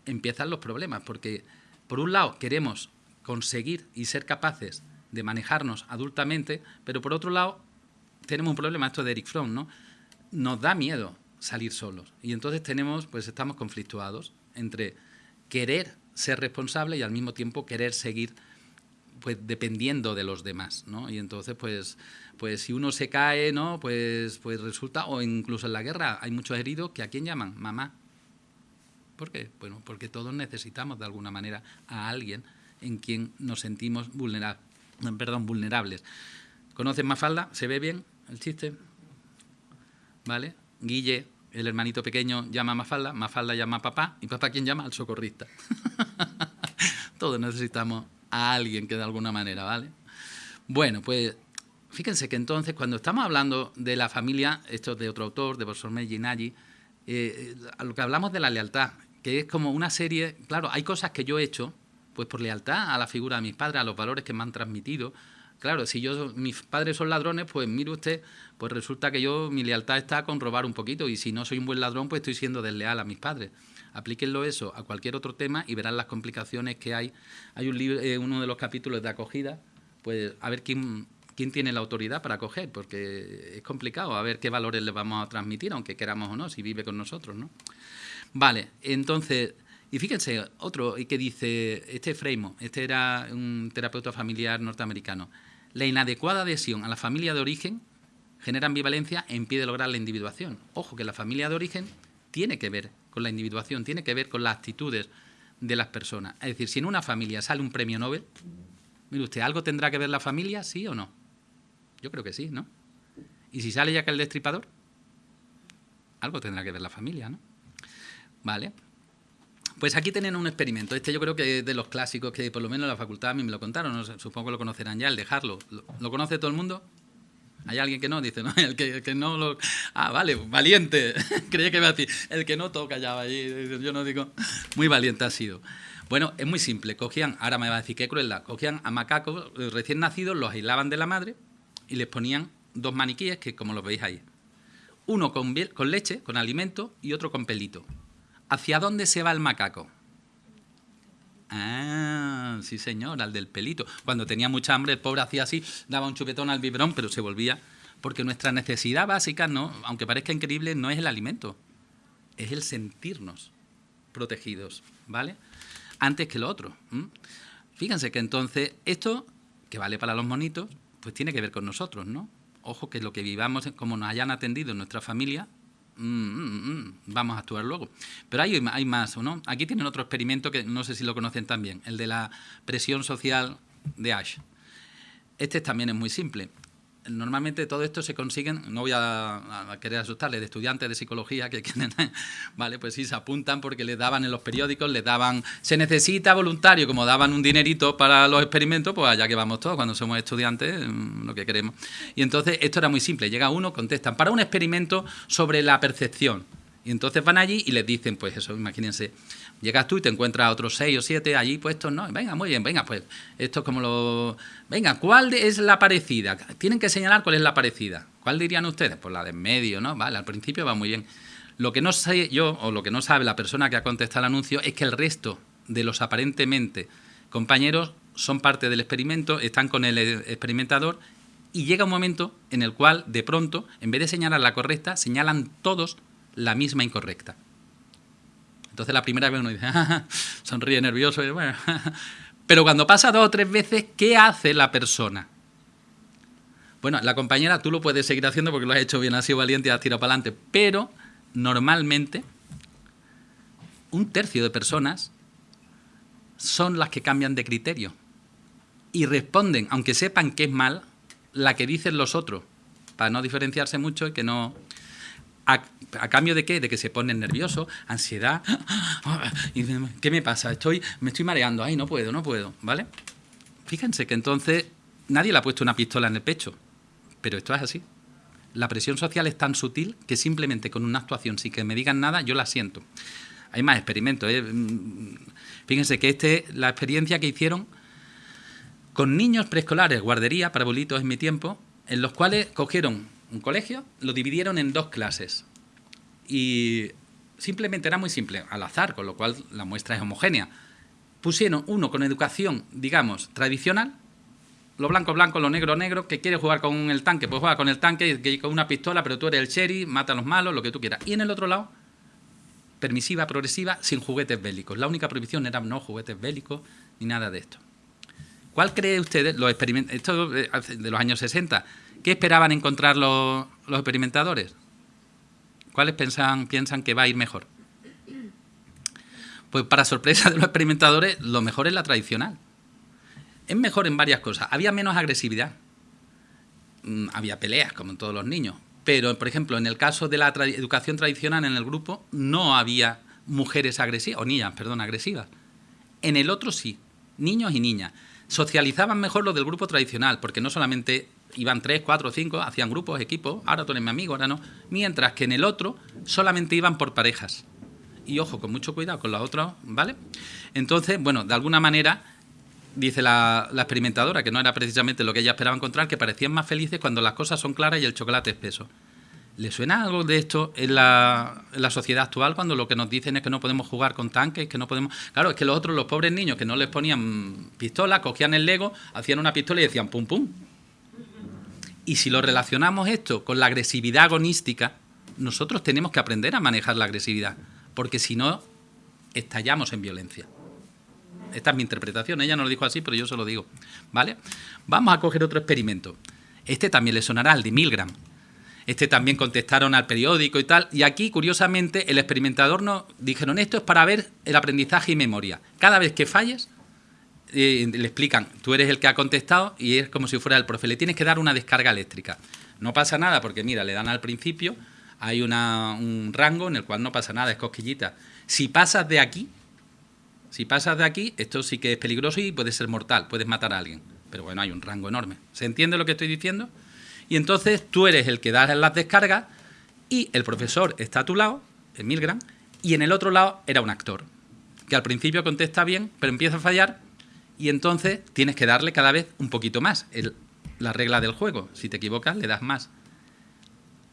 empiezan los problemas, porque por un lado queremos conseguir y ser capaces de manejarnos adultamente, pero por otro lado tenemos un problema, esto de Eric Fromm, ¿no? Nos da miedo salir solos y entonces tenemos, pues estamos conflictuados entre querer ser responsable y al mismo tiempo querer seguir pues dependiendo de los demás, ¿no? Y entonces pues pues si uno se cae, ¿no? Pues pues resulta o incluso en la guerra hay muchos heridos que a quién llaman mamá. ¿Por qué? Bueno, porque todos necesitamos de alguna manera a alguien en quien nos sentimos vulnerables, perdón, vulnerables. ¿Conocen Mafalda? ¿Se ve bien el chiste? ¿Vale? Guille, el hermanito pequeño, llama a Mafalda, Mafalda llama a papá, y papá ¿quién llama? Al socorrista. Todos necesitamos a alguien que de alguna manera, ¿vale? Bueno, pues fíjense que entonces cuando estamos hablando de la familia, esto es de otro autor, de Borsolme Ginaggi, eh, a lo que hablamos de la lealtad, que es como una serie, claro, hay cosas que yo he hecho, pues por lealtad a la figura de mis padres, a los valores que me han transmitido, Claro, si yo mis padres son ladrones, pues mire usted, pues resulta que yo mi lealtad está con robar un poquito y si no soy un buen ladrón, pues estoy siendo desleal a mis padres. Aplíquenlo eso a cualquier otro tema y verán las complicaciones que hay. Hay un libro, eh, uno de los capítulos de acogida, pues a ver quién quién tiene la autoridad para acoger, porque es complicado a ver qué valores le vamos a transmitir, aunque queramos o no, si vive con nosotros, ¿no? Vale, entonces y fíjense, otro que dice, este Freimo, este era un terapeuta familiar norteamericano, la inadecuada adhesión a la familia de origen genera ambivalencia e impide lograr la individuación. Ojo, que la familia de origen tiene que ver con la individuación, tiene que ver con las actitudes de las personas. Es decir, si en una familia sale un premio Nobel, mire usted, ¿algo tendrá que ver la familia, sí o no? Yo creo que sí, ¿no? ¿Y si sale ya que el destripador? Algo tendrá que ver la familia, ¿no? Vale. Pues aquí tienen un experimento. Este yo creo que es de los clásicos que por lo menos en la facultad a mí me lo contaron. supongo que lo conocerán ya, el dejarlo. ¿Lo, conoce todo el mundo? ¿Hay alguien que no? Dice, no, el que, no lo... Ah, vale, valiente. Creía que iba a decir, el que no toca ya allí. Yo no digo, muy valiente ha sido. Bueno, es muy simple. Cogían, ahora me va a decir qué crueldad, cogían a macacos recién nacidos, los aislaban de la madre y les ponían dos maniquíes que como los veis ahí. Uno con leche, con alimento y otro con pelito. ¿Hacia dónde se va el macaco? Ah, sí señor, al del pelito. Cuando tenía mucha hambre, el pobre hacía así, daba un chupetón al biberón, pero se volvía. Porque nuestra necesidad básica, no, aunque parezca increíble, no es el alimento, es el sentirnos protegidos, ¿vale? Antes que lo otro. Fíjense que entonces esto, que vale para los monitos, pues tiene que ver con nosotros, ¿no? Ojo que lo que vivamos, como nos hayan atendido en nuestra familia, Mm, mm, mm, vamos a actuar luego. Pero hay, hay más, ¿no? Aquí tienen otro experimento que no sé si lo conocen también, el de la presión social de Ash. Este también es muy simple normalmente todo esto se consiguen, no voy a, querer asustarles, de estudiantes de psicología que quieren, vale, pues sí, se apuntan porque les daban en los periódicos, les daban, se necesita voluntario, como daban un dinerito para los experimentos, pues allá que vamos todos, cuando somos estudiantes, mm, lo que queremos. Y entonces esto era muy simple, llega uno, contestan, para un experimento sobre la percepción. Y entonces van allí y les dicen, pues eso, imagínense, Llegas tú y te encuentras a otros seis o siete allí puestos, ¿no? Venga, muy bien, venga, pues esto es como lo... Venga, ¿cuál es la parecida? Tienen que señalar cuál es la parecida. ¿Cuál dirían ustedes? Pues la de en medio, ¿no? Vale, al principio va muy bien. Lo que no sé yo, o lo que no sabe la persona que ha contestado el anuncio, es que el resto de los aparentemente compañeros son parte del experimento, están con el experimentador y llega un momento en el cual, de pronto, en vez de señalar la correcta, señalan todos la misma incorrecta. Entonces la primera vez uno dice, sonríe nervioso, y bueno. pero cuando pasa dos o tres veces, ¿qué hace la persona? Bueno, la compañera tú lo puedes seguir haciendo porque lo has hecho bien, has sido valiente y has tirado para adelante, pero normalmente un tercio de personas son las que cambian de criterio y responden, aunque sepan que es mal, la que dicen los otros, para no diferenciarse mucho y que no... ¿A, cambio de qué? De que se ponen nerviosos, ansiedad. ¿Qué me pasa? Estoy, me estoy mareando. Ay, no puedo, no puedo. ¿Vale? Fíjense que entonces nadie le ha puesto una pistola en el pecho. Pero esto es así. La presión social es tan sutil que simplemente con una actuación, sin que me digan nada, yo la siento. Hay más experimentos. ¿eh? Mm, fíjense que este, la experiencia que hicieron con niños preescolares, guardería, para bolitos en mi tiempo, en los cuales cogieron un colegio, lo dividieron en dos clases. Y simplemente era muy simple, al azar, con lo cual la muestra es homogénea. Pusieron uno con educación, digamos, tradicional, lo blanco blanco, lo negro negro, que quiere jugar con el tanque, pues juega con el tanque, que con una pistola, pero tú eres el sheriff, mata a los malos, lo que tú quieras. Y en el otro lado, permisiva, progresiva, sin juguetes bélicos. La única prohibición era no juguetes bélicos ni nada de esto. ¿Cuál cree ustedes, los esto de los años 60, qué esperaban encontrar los, experimentadores? ¿Cuáles piensan, que va a ir mejor? Pues para sorpresa de los experimentadores, lo mejor es la tradicional. Es mejor en varias cosas. Había menos agresividad. Mm, había peleas, como en todos los niños. Pero, por ejemplo, en el caso de la educación tradicional en el grupo, no había mujeres agresivas, o niñas, perdón, agresivas. En el otro sí, niños y niñas. Socializaban mejor los del grupo tradicional, porque no solamente iban tres, cuatro, cinco, hacían grupos, equipos, ahora tú eres mi amigo, ahora no. Mientras que en el otro solamente iban por parejas. Y ojo, con mucho cuidado con los otros, ¿vale? Entonces, bueno, de alguna manera dice la, experimentadora, que no era precisamente lo que ella esperaba encontrar, que parecían más felices cuando las cosas son claras y el chocolate es peso. ¿Le suena algo de esto en la, sociedad actual cuando lo que nos dicen es que no podemos jugar con tanques, que no podemos... Claro, es que los otros, los pobres niños que no les ponían pistola, cogían el Lego, hacían una pistola y decían pum pum. Y si lo relacionamos esto con la agresividad agonística, nosotros tenemos que aprender a manejar la agresividad, porque si no, estallamos en violencia. Esta es mi interpretación, ella no lo dijo así, pero yo se lo digo. ¿Vale? Vamos a coger otro experimento. Este también le sonará, el de Milgram. Este también contestaron al periódico y tal. Y aquí, curiosamente, el experimentador nos dijeron esto es para ver el aprendizaje y memoria. Cada vez que falles, le explican, tú eres el que ha contestado y es como si fuera el profe. Le tienes que dar una descarga eléctrica. No pasa nada porque, mira, le dan al principio, hay un rango en el cual no pasa nada, es cosquillita. Si pasas de aquí, si pasas de aquí, esto sí que es peligroso y puede ser mortal, puedes matar a alguien. Pero bueno, hay un rango enorme. ¿Se entiende lo que estoy diciendo? Y entonces tú eres el que das las descargas y el profesor está a tu lado, en Milgram, y en el otro lado era un actor, que al principio contesta bien, pero empieza a fallar y entonces tienes que darle cada vez un poquito más. la regla del juego, si te equivocas, le das más.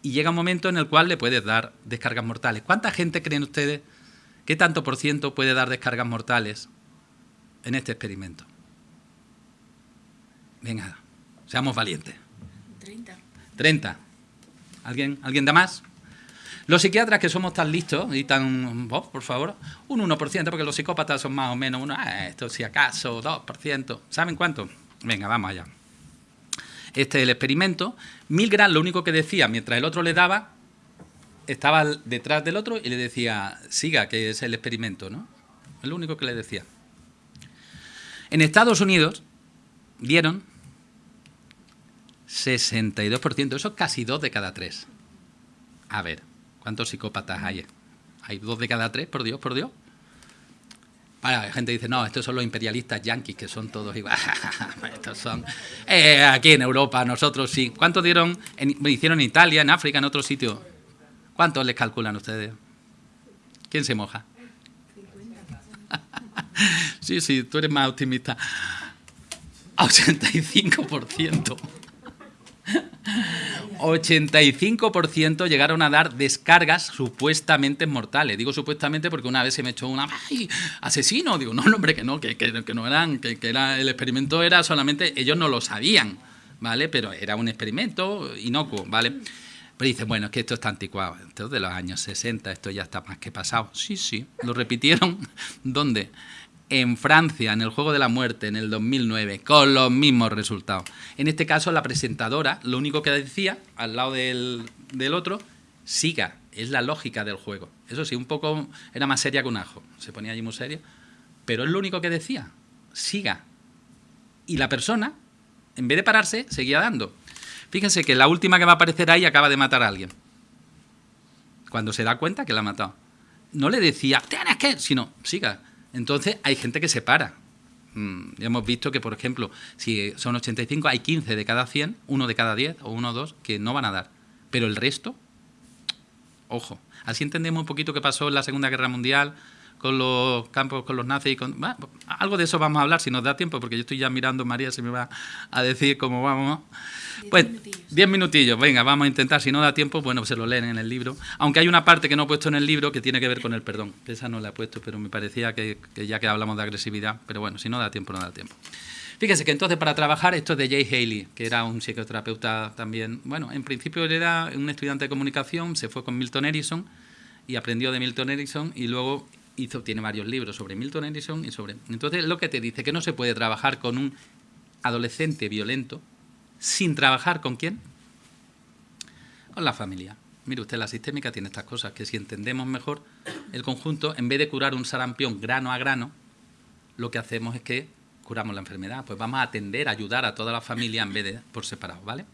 Y llega un momento en el cual le puedes dar descargas mortales. ¿Cuánta gente creen ustedes ¿Qué tanto por ciento puede dar descargas mortales en este experimento? Venga, seamos valientes. 30. 30. ¿Alguien, ¿Alguien da más? Los psiquiatras que somos tan listos y tan... Por favor, un 1%, porque los psicópatas son más o menos uno, ah, esto si acaso, 2%. ¿Saben cuánto? Venga, vamos allá. Este es el experimento. Milgram lo único que decía, mientras el otro le daba, estaba detrás del otro y le decía, siga, que es el experimento, ¿no? Es lo único que le decía. En Estados Unidos dieron 62%, eso es casi dos de cada tres. A ver, ¿cuántos psicópatas hay? Hay dos de cada tres, por Dios, por Dios. la gente dice, no, estos son los imperialistas yanquis, que son todos igual. estos son... Eh, aquí en Europa, nosotros sí. ¿Cuántos dieron? En, hicieron en Italia, en África, en otros sitios. ¿Cuántos les calculan ustedes? ¿Quién se moja? sí, sí, tú eres más optimista. 85%. 85% llegaron a dar descargas supuestamente mortales. Digo supuestamente porque una vez se me echó una ¡ay! asesino. Digo, no, hombre, que no, que, no eran, que, era, el experimento era solamente, ellos no lo sabían, ¿vale? Pero era un experimento inocuo, ¿vale? Pero dice, bueno, es que esto está anticuado, esto es de los años 60, esto ya está más que pasado. Sí, sí, lo repitieron. ¿Dónde? En Francia, en el Juego de la Muerte, en el 2009, con los mismos resultados. En este caso, la presentadora lo único que decía, al lado del, del otro, siga, es la lógica del juego. Eso sí, un poco era más seria que un ajo, se ponía allí muy seria, pero es lo único que decía, siga. Y la persona, en vez de pararse, seguía dando. Fíjense que la última que va a aparecer ahí acaba de matar a alguien. Cuando se da cuenta que la ha matado. No le decía, tienes que, sino, siga. Entonces hay gente que se para. Mm, ya hemos visto que, por ejemplo, si son 85, hay 15 de cada 100, uno de cada 10 o uno o dos que no van a dar. Pero el resto, ojo. Así entendemos un poquito qué pasó en la Segunda Guerra Mundial con los campos, con los nazis. Con, algo de eso vamos a hablar si nos da tiempo, porque yo estoy ya mirando, María se me va a decir cómo vamos. Pues diez minutillos, venga, vamos a intentar. Si no da tiempo, bueno, se lo leen en el libro. Aunque hay una parte que no he puesto en el libro que tiene que ver con el perdón. Esa no la he puesto, pero me parecía que, ya que hablamos de agresividad, pero bueno, si no da tiempo, no da tiempo. Fíjese que entonces para trabajar esto es de Jay Haley, que era un psicoterapeuta también. Bueno, en principio él era un estudiante de comunicación, se fue con Milton Erickson y aprendió de Milton Erickson y luego tiene varios libros sobre Milton Erickson y sobre... Entonces lo que te dice que no se puede trabajar con un adolescente violento sin trabajar con quién? Con la familia. Mire usted, la sistémica tiene estas cosas, que si entendemos mejor el conjunto, en vez de curar un sarampión grano a grano, lo que hacemos es que curamos la enfermedad. Pues vamos a atender, ayudar a toda la familia en vez de por separado, ¿vale?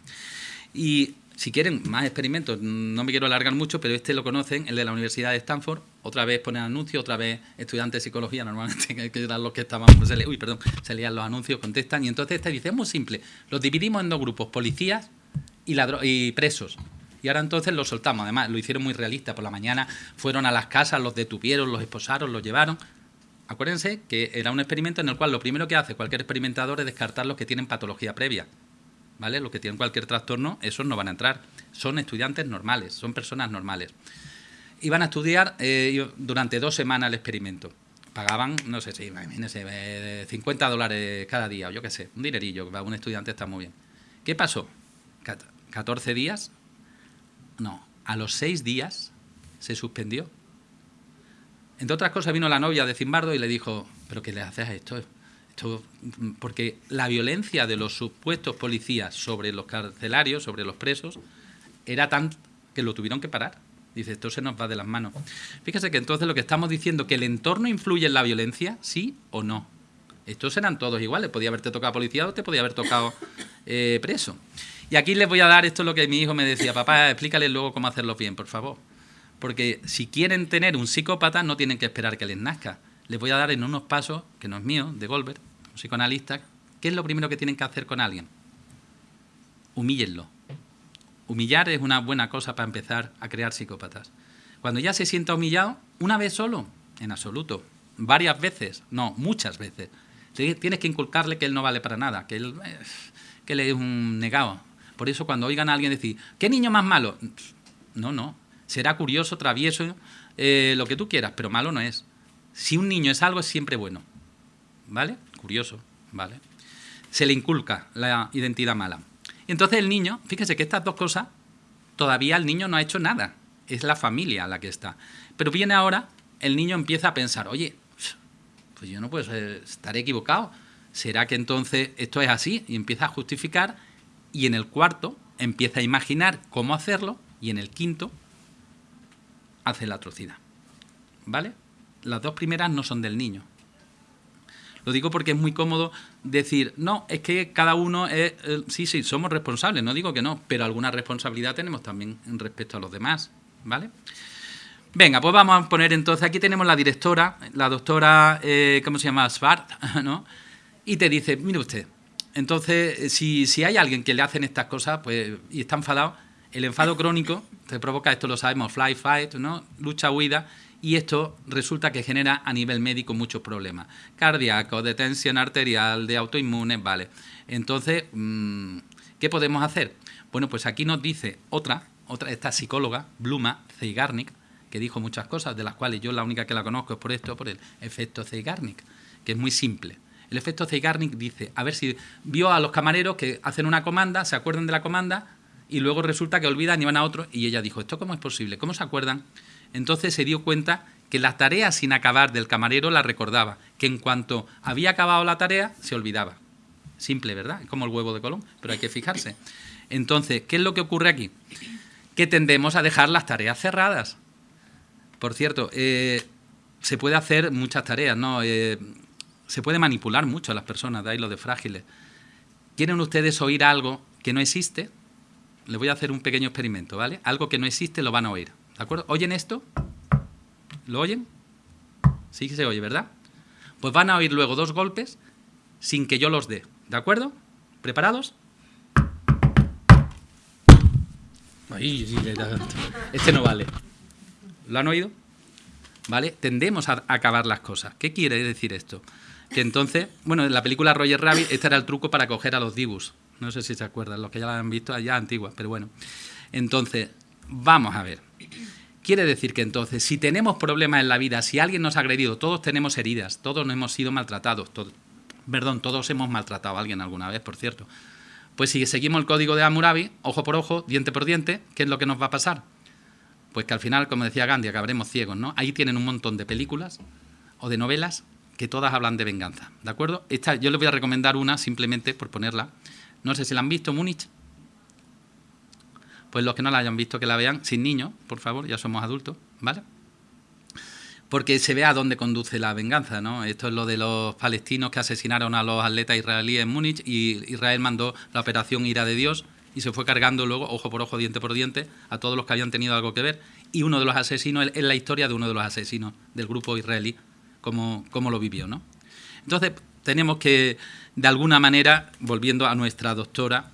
Y si quieren más experimentos, no me quiero alargar mucho, pero este lo conocen, el de la Universidad de Stanford. Otra vez ponen anuncios, otra vez estudiantes de psicología, normalmente que eran los que estaban, pues se uy, perdón, se leían los anuncios, contestan. Y entonces este dice, es muy simple, los dividimos en dos grupos, policías y, y presos. Y ahora entonces los soltamos. Además, lo hicieron muy realista. Por la mañana fueron a las casas, los detuvieron, los esposaron, los llevaron. Acuérdense que era un experimento en el cual lo primero que hace cualquier experimentador es descartar los que tienen patología previa. ¿Vale? Los que tienen cualquier trastorno, esos no van a entrar. Son estudiantes normales, son personas normales. Iban a estudiar eh, durante dos semanas el experimento. Pagaban, no sé si, imagínense, 50 eh, dólares cada día, o yo qué sé, un dinerillo, para un estudiante está muy bien. ¿Qué pasó? 14 días, no, a los 6 días se suspendió. Entre otras cosas vino la novia de Zimbardo y le dijo, ¿pero qué le haces a esto? Porque la violencia de los supuestos policías sobre los carcelarios, sobre los presos, era tan que lo tuvieron que parar. Dice, esto se nos va de las manos. Fíjese que entonces lo que estamos diciendo, que el entorno influye en la violencia, sí o no. Estos eran todos iguales, podía haberte tocado policía o te podía haber tocado eh, preso. Y aquí les voy a dar esto lo que mi hijo me decía, papá, explícale luego cómo hacerlo bien, por favor. Porque si quieren tener un psicópata, no tienen que esperar que les nazca. Les voy a dar en unos pasos, que no es mío, de Goldberg, psicoanalistas, ¿qué es lo primero que tienen que hacer con alguien? Humíllenlo. Humillar es una buena cosa para empezar a crear psicópatas. Cuando ya se sienta humillado, una vez solo, en absoluto, varias veces, no, muchas veces, tienes que inculcarle que él no vale para nada, que él, eh, que él es un negado. Por eso cuando oigan a alguien decir, ¿qué niño más malo? No, no, será curioso, travieso, eh, lo que tú quieras, pero malo no es. Si un niño es algo, es siempre bueno. ¿Vale? curioso, ¿vale? Se le inculca la identidad mala. Y entonces el niño, fíjese que estas dos cosas, todavía el niño no ha hecho nada, es la familia la que está. Pero viene ahora, el niño empieza a pensar, oye, pues yo no puedo estar equivocado, ¿será que entonces esto es así? Y empieza a justificar, y en el cuarto empieza a imaginar cómo hacerlo, y en el quinto hace la atrocidad. ¿Vale? Las dos primeras no son del niño, lo digo porque es muy cómodo decir, no, es que cada uno es, eh, sí, sí, somos responsables, no digo que no, pero alguna responsabilidad tenemos también respecto a los demás, ¿vale? Venga, pues vamos a poner entonces, aquí tenemos la directora, la doctora, eh, ¿cómo se llama? Svart, ¿no? Y te dice, mire usted, entonces, si, si hay alguien que le hacen estas cosas pues, y está enfadado, el enfado crónico te provoca, esto lo sabemos, fly, fight, ¿no? Lucha, huida, y esto resulta que genera a nivel médico muchos problemas. Cardíaco, de tensión arterial, de autoinmunes, vale. Entonces, mm, ¿qué podemos hacer? Bueno, pues aquí nos dice otra, otra esta psicóloga, Bluma Zeigarnik, que dijo muchas cosas, de las cuales yo la única que la conozco es por esto, por el efecto Zeigarnik, que es muy simple. El efecto Zeigarnik dice, a ver si vio a los camareros que hacen una comanda, se acuerdan de la comanda, y luego resulta que olvidan y van a otro, y ella dijo, ¿esto cómo es posible? ¿Cómo se acuerdan? Entonces se dio cuenta que la tarea sin acabar del camarero la recordaba, que en cuanto había acabado la tarea se olvidaba. Simple, ¿verdad? Como el huevo de Colón, pero hay que fijarse. Entonces, ¿qué es lo que ocurre aquí? Que tendemos a dejar las tareas cerradas. Por cierto, eh, se puede hacer muchas tareas, ¿no? Eh, se puede manipular mucho a las personas, de ahí lo de frágiles. ¿Quieren ustedes oír algo que no existe? Les voy a hacer un pequeño experimento, ¿vale? Algo que no existe lo van a oír, ¿de acuerdo? ¿Oyen esto? ¿Lo oyen? Sí que se oye, ¿verdad? Pues van a oír luego dos golpes sin que yo los dé, ¿de acuerdo? ¿Preparados? este no vale. ¿Lo han oído? ¿Vale? Tendemos a acabar las cosas. ¿Qué quiere decir esto? Que entonces, bueno, en la película Roger Rabbit, este era el truco para coger a los Dibus. No sé si se acuerdan, los que ya la han visto allá antigua, pero bueno. Entonces, vamos a ver. Quiere decir que entonces, si tenemos problemas en la vida, si alguien nos ha agredido, todos tenemos heridas, todos hemos sido maltratados, perdón, todos hemos maltratado a alguien alguna vez, por cierto. Pues si seguimos el código de Hammurabi, ojo por ojo, diente por diente, ¿qué es lo que nos va a pasar? Pues que al final, como decía Gandhi, acabaremos ciegos, ¿no? Ahí tienen un montón de películas o de novelas que todas hablan de venganza, ¿de acuerdo? Esta, yo les voy a recomendar una simplemente por ponerla. No sé si la han visto, Múnich. Pues los que no la hayan visto, que la vean sin niños, por favor, ya somos adultos, ¿vale? porque se ve a dónde conduce la venganza, ¿no? Esto es lo de los palestinos que asesinaron a los atletas israelíes en Múnich y Israel mandó la operación Ira de Dios y se fue cargando luego, ojo por ojo, diente por diente, a todos los que habían tenido algo que ver. Y uno de los asesinos es la historia de uno de los asesinos del grupo israelí, cómo, cómo lo vivió, ¿no? Entonces, tenemos que, de alguna manera, volviendo a nuestra doctora,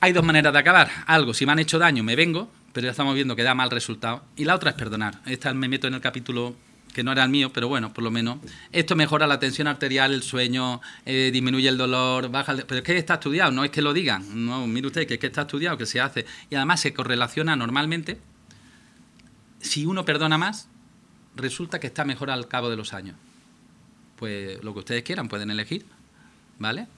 hay dos maneras de acabar. Algo, si me han hecho daño, me vengo, pero ya estamos viendo que da mal resultado. Y la otra es perdonar. Esta me meto en el capítulo que no era el mío, pero bueno, por lo menos. Esto mejora la tensión arterial, el sueño, eh, disminuye el dolor, baja el... Pero es que está estudiado, no es que lo digan. No, mire usted, que es que está estudiado, que se hace. Y además se correlaciona normalmente. Si uno perdona más, resulta que está mejor al cabo de los años. Pues lo que ustedes quieran, pueden elegir, ¿vale?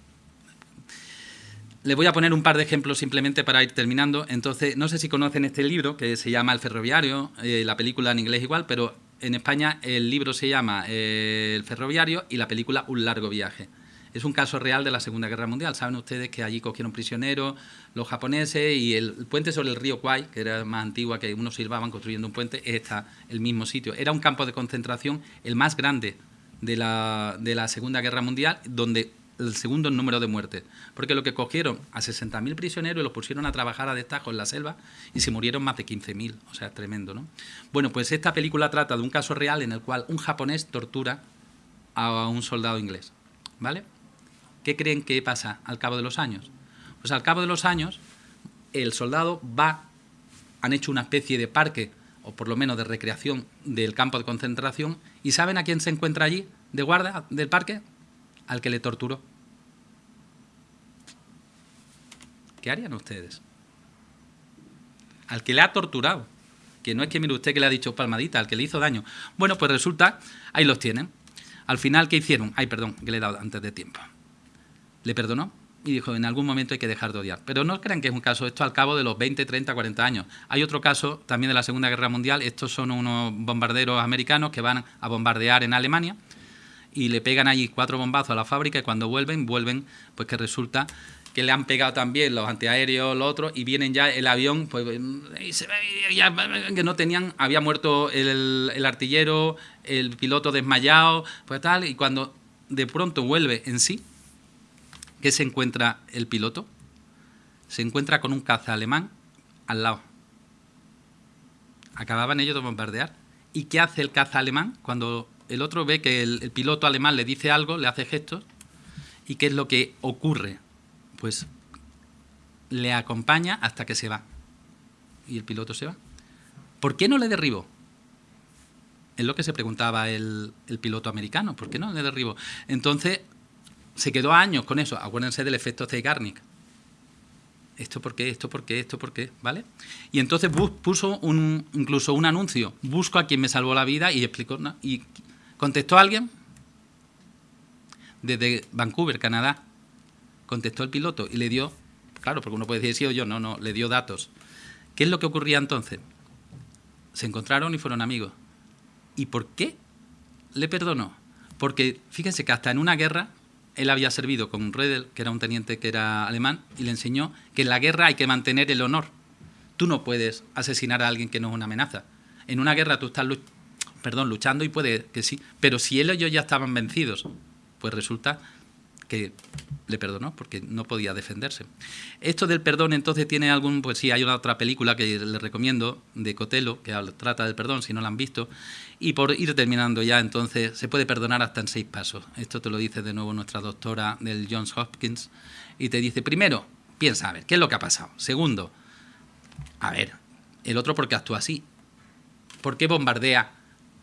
Les voy a poner un par de ejemplos simplemente para ir terminando. Entonces, no sé si conocen este libro que se llama El Ferroviario, eh, la película en inglés igual, pero en España el libro se llama eh, El Ferroviario y la película Un largo viaje. Es un caso real de la Segunda Guerra Mundial. Saben ustedes que allí cogieron prisioneros los japoneses y el, puente sobre el río Kwai, que era más antigua, que unos silbaban construyendo un puente, está el mismo sitio. Era un campo de concentración el más grande de la, de la Segunda Guerra Mundial, donde el segundo número de muertes, porque lo que cogieron a 60.000 prisioneros y los pusieron a trabajar a destajo en la selva y se murieron más de 15.000, o sea, es tremendo, ¿no? Bueno, pues esta película trata de un caso real en el cual un japonés tortura a un soldado inglés, ¿vale? ¿Qué creen que pasa al cabo de los años? Pues al cabo de los años el soldado va, han hecho una especie de parque, o por lo menos de recreación del campo de concentración, y ¿saben a quién se encuentra allí de guarda del parque? Al que le torturó. ¿Qué harían ustedes? Al que le ha torturado. Que no es que mire usted que le ha dicho palmadita, al que le hizo daño. Bueno, pues resulta, ahí los tienen. Al final, ¿qué hicieron? Ay, perdón, que le he dado antes de tiempo. Le perdonó y dijo, en algún momento hay que dejar de odiar. Pero no crean que es un caso, esto al cabo de los 20, 30, 40 años. Hay otro caso también de la Segunda Guerra Mundial, estos son unos bombarderos americanos que van a bombardear en Alemania y le pegan allí cuatro bombazos a la fábrica y cuando vuelven, vuelven, pues que resulta que le han pegado también los antiaéreos, los otros, y vienen ya el avión, pues que no tenían, había muerto el, el, artillero, el piloto desmayado, pues tal, y cuando de pronto vuelve en sí, ¿qué se encuentra el piloto? Se encuentra con un caza alemán al lado. Acababan ellos de bombardear. ¿Y qué hace el caza alemán cuando el otro ve que el, el piloto alemán le dice algo, le hace gestos? ¿Y qué es lo que ocurre? Pues le acompaña hasta que se va. Y el piloto se va. ¿Por qué no le derribó? Es lo que se preguntaba el, piloto americano. ¿Por qué no le derribó? Entonces, se quedó años con eso. Acuérdense del efecto Zeigarnik. ¿Esto por qué? ¿Esto por qué? ¿Esto por qué? ¿Vale? Y entonces puso un, incluso un anuncio. Busco a quien me salvó la vida y explicó. Y contestó a alguien desde Vancouver, Canadá contestó el piloto y le dio, claro, porque uno puede decir sí o yo, no, no, le dio datos. ¿Qué es lo que ocurría entonces? Se encontraron y fueron amigos. ¿Y por qué le perdonó? Porque fíjense que hasta en una guerra él había servido con Redel, que era un teniente que era alemán, y le enseñó que en la guerra hay que mantener el honor. Tú no puedes asesinar a alguien que no es una amenaza. En una guerra tú estás perdón, luchando y puede que sí, pero si él y yo ya estaban vencidos, pues resulta que le perdonó porque no podía defenderse. Esto del perdón entonces tiene algún, pues sí, hay una otra película que les recomiendo de Cotelo que trata del perdón si no la han visto y por ir terminando ya entonces se puede perdonar hasta en seis pasos. Esto te lo dice de nuevo nuestra doctora del Johns Hopkins y te dice primero piensa a ver qué es lo que ha pasado. Segundo, a ver el otro por qué actúa así, por qué bombardea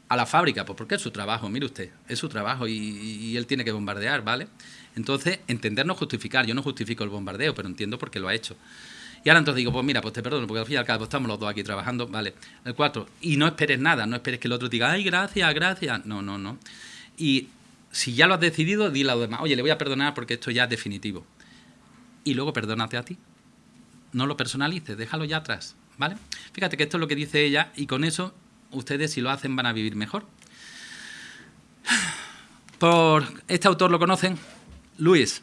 a la fábrica, pues porque es su trabajo, mire usted, es su trabajo y, él tiene que bombardear, ¿vale? Entonces, entender no justificar, yo no justifico el bombardeo, pero entiendo por qué lo ha hecho. Y ahora entonces digo, pues mira, pues te perdono, porque al fin y al cabo estamos los dos aquí trabajando, vale. El cuatro, y no esperes nada, no esperes que el otro diga, ay, gracias, gracias. No, no, no. Y si ya lo has decidido, dile a los demás, oye, le voy a perdonar porque esto ya es definitivo. Y luego perdónate a ti. No lo personalices, déjalo ya atrás, ¿vale? Fíjate que esto es lo que dice ella y con eso ustedes si lo hacen van a vivir mejor. Por este autor lo conocen, Luis.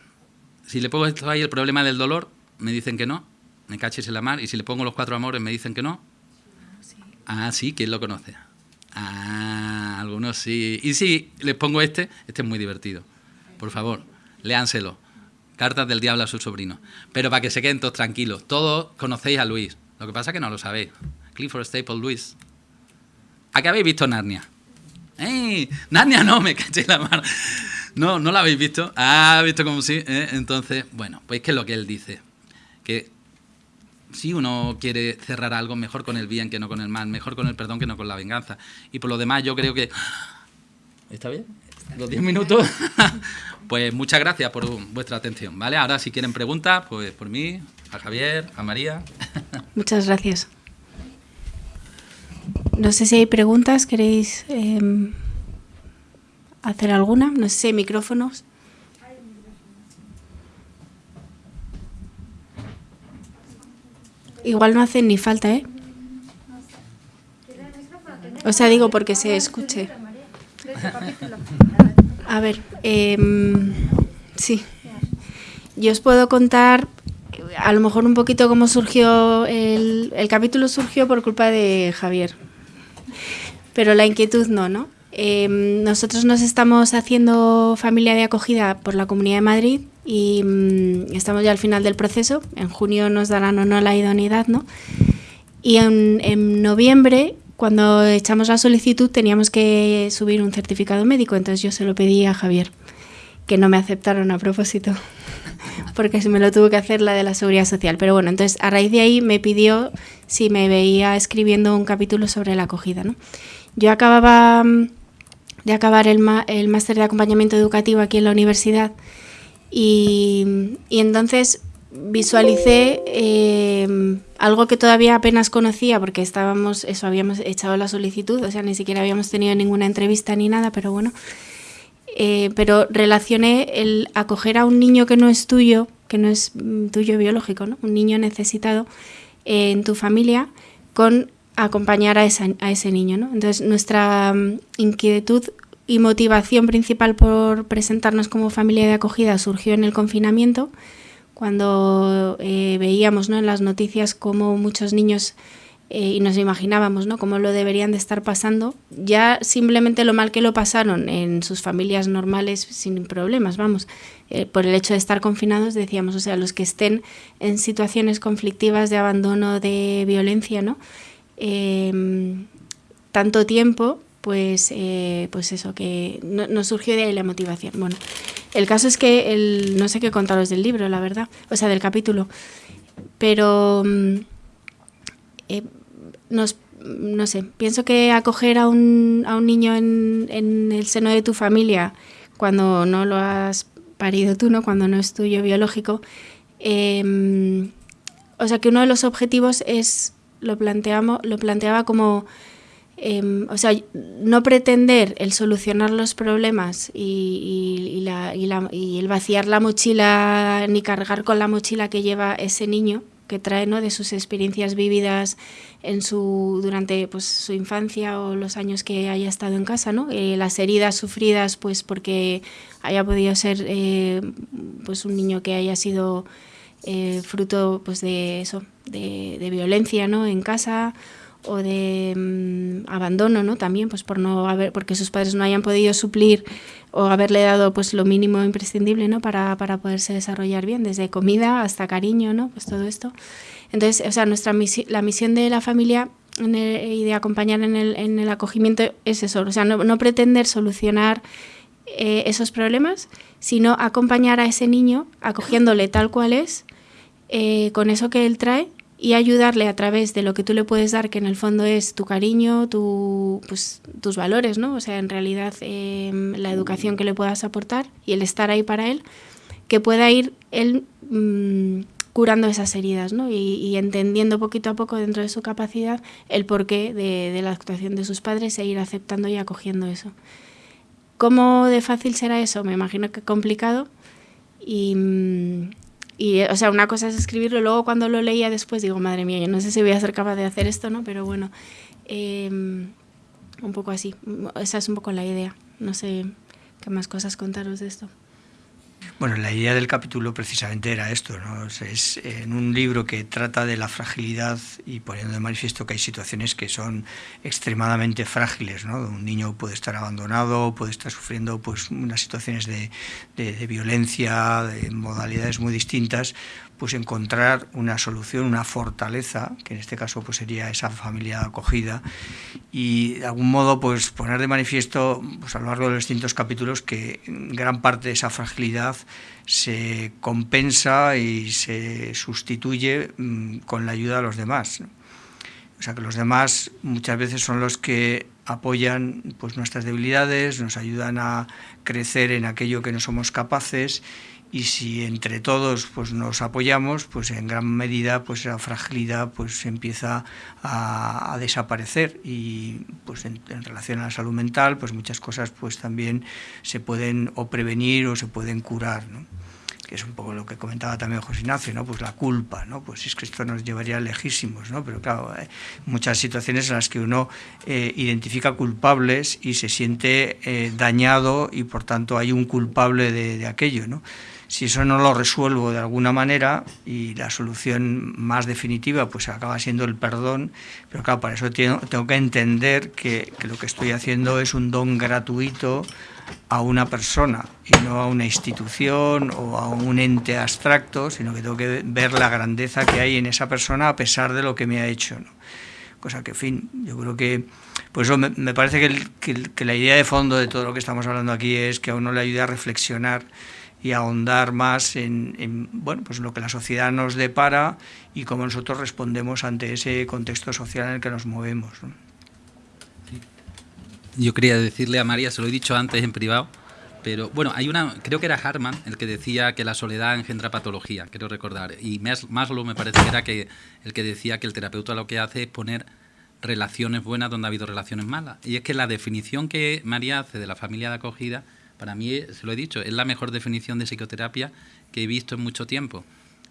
Si le pongo esto ahí el problema del dolor, me dicen que no, me caches en la mar, y si le pongo los cuatro amores, me dicen que no. Ah, sí, ¿quién lo conoce? Ah, algunos sí. Y si les pongo este, este es muy divertido. Por favor, léanselo. Cartas del diablo a su sobrino. Pero para que se queden todos tranquilos, todos conocéis a Luis. Lo que pasa es que no lo sabéis. Clifford Staple Luis. ¿A qué habéis visto Narnia? ¡Ey! Narnia no, me caché la mano. No, no la habéis visto. Ah, visto como sí. ¿eh? Entonces, bueno, pues que es lo que él dice. Que si uno quiere cerrar algo, mejor con el bien que no con el mal, mejor con el perdón que no con la venganza. Y por lo demás, yo creo que. ¿Está bien? ¿Los 10 minutos? pues muchas gracias por vuestra atención. ¿Vale? Ahora, si quieren preguntas, pues por mí, a Javier, a María. Muchas gracias. No sé si hay preguntas, ¿queréis em, hacer alguna? No sé micrófonos. Igual no hacen ni falta, ¿eh? O sea, digo porque se escuche. A ver, em, sí. Yo os puedo contar a lo mejor un poquito cómo surgió el, el capítulo surgió por culpa de Javier pero la inquietud no, ¿no? Em, nosotros nos estamos haciendo familia de acogida por la Comunidad de Madrid y mm, estamos ya al final del proceso. En junio nos darán o no la idoneidad, ¿no? Y en, noviembre, cuando echamos la solicitud, teníamos que subir un certificado médico, entonces yo se lo pedí a Javier, que no me aceptaron a propósito, porque se me lo tuvo que hacer la de la Seguridad Social. Pero bueno, entonces a raíz de ahí me pidió si me veía escribiendo un capítulo sobre la acogida, ¿no? Yo acababa mm, de acabar el, máster de acompañamiento educativo aquí en la universidad y, entonces visualicé eh, algo que todavía apenas conocía porque estábamos, eso, habíamos echado la solicitud, o sea, ni siquiera habíamos tenido ninguna entrevista ni nada, pero bueno. Eh, pero relacioné el acoger a un niño que no es tuyo, que no es mm, tuyo biológico, ¿no? un niño necesitado eh, en tu familia, con acompañar a, ese niño. ¿no? Entonces, nuestra mm, inquietud y motivación principal por presentarnos como familia de acogida surgió en el confinamiento, cuando eh, veíamos ¿no? en las noticias cómo muchos niños, eh, y nos imaginábamos ¿no? cómo lo deberían de estar pasando, ya simplemente lo mal que lo pasaron en sus familias normales sin problemas, vamos, eh, por el hecho de estar confinados, decíamos, o sea, los que estén en situaciones conflictivas de abandono, de violencia, ¿no? Em, tanto tiempo, pues, eh, pues eso, que no, surgió de ahí la motivación. Bueno, el caso es que el, no sé qué contaros del libro, la verdad, o sea, del capítulo, pero mm, eh, no sé, pienso que acoger a un, a un niño en, en, el seno de tu familia cuando no lo has parido tú, ¿no? cuando no es tuyo biológico, em, o sea que uno de los objetivos es lo, planteamos, lo planteaba como, em, o sea, no pretender el solucionar los problemas y, y, el vaciar la mochila ni cargar con la mochila que lleva ese niño, que trae ¿no? de sus experiencias vividas en su durante pues, su infancia o los años que haya estado en casa, ¿no? Eh, las heridas sufridas pues porque haya podido ser eh, pues un niño que haya sido eh, fruto pues de eso, de, violencia ¿no? en casa o de mm, abandono, ¿no? También, pues por no haber, porque sus padres no hayan podido suplir o haberle dado pues lo mínimo imprescindible, ¿no? Para, para poderse desarrollar bien, desde comida hasta cariño, ¿no? Pues todo esto. Entonces, o sea, nuestra misión, la misión de la familia y de acompañar en el, en el acogimiento es eso, o sea, no, no pretender solucionar eh, esos problemas, sino acompañar a ese niño acogiéndole tal cual es, eh, con eso que él trae y ayudarle a través de lo que tú le puedes dar, que en el fondo es tu cariño, tu, pues, tus valores, ¿no? O sea, en realidad em, la educación que le puedas aportar y el estar ahí para él, que pueda ir él mmm, curando esas heridas, ¿no? Y, entendiendo poquito a poco dentro de su capacidad el porqué de, la actuación de sus padres e ir aceptando y acogiendo eso. ¿Cómo de fácil será eso? Me imagino que complicado. Mm, y, o sea, una cosa es escribirlo, luego cuando lo leía después digo, madre mía, yo no sé si voy a ser capaz de hacer esto, ¿no? Pero bueno, eh, un poco así, esa es un poco la idea. No sé qué más cosas contaros de esto. Bueno, la idea del capítulo precisamente era esto, ¿no? es en un libro que trata de la fragilidad y poniendo de manifiesto que hay situaciones que son extremadamente frágiles, ¿no? Un niño puede estar abandonado, puede estar sufriendo pues unas situaciones de, de, violencia, de modalidades muy distintas, pues encontrar una solución, una fortaleza, que en este caso pues sería esa familia acogida, y de algún modo pues poner de manifiesto pues, a lo largo de los distintos capítulos que gran parte de esa fragilidad se compensa y se sustituye mmm, con la ayuda de los demás. O sea que los demás muchas veces son los que apoyan pues nuestras debilidades, nos ayudan a crecer en aquello que no somos capaces y si entre todos pues nos apoyamos pues en gran medida pues la fragilidad pues empieza a, a desaparecer y pues en, en, relación a la salud mental pues muchas cosas pues también se pueden o prevenir o se pueden curar ¿no? que es un poco lo que comentaba también José Ignacio, ¿no? pues la culpa, ¿no? pues es que esto nos llevaría lejísimos, ¿no? pero claro, hay muchas situaciones en las que uno eh, identifica culpables y se siente eh, dañado y por tanto hay un culpable de, de aquello. ¿no? Si eso no lo resuelvo de alguna manera y la solución más definitiva pues acaba siendo el perdón, pero claro, para eso tengo, que entender que, que, lo que estoy haciendo es un don gratuito a una persona y no a una institución o a un ente abstracto, sino que tengo que ver la grandeza que hay en esa persona a pesar de lo que me ha hecho. Cosa que, en fin, yo creo que por eso me, parece que, que la idea de fondo de todo lo que estamos hablando aquí es que a uno le ayude a reflexionar y ahondar más en, en, bueno, pues lo que la sociedad nos depara y cómo nosotros respondemos ante ese contexto social en el que nos movemos. ¿no? Yo quería decirle a María, se lo he dicho antes en privado, pero bueno, hay una, creo que era Harman el que decía que la soledad engendra patología, quiero recordar, y Maslow me parece que era que el que decía que el terapeuta lo que hace es poner relaciones buenas donde ha habido relaciones malas. Y es que la definición que María hace de la familia de acogida para mí, se lo he dicho, es la mejor definición de psicoterapia que he visto en mucho tiempo.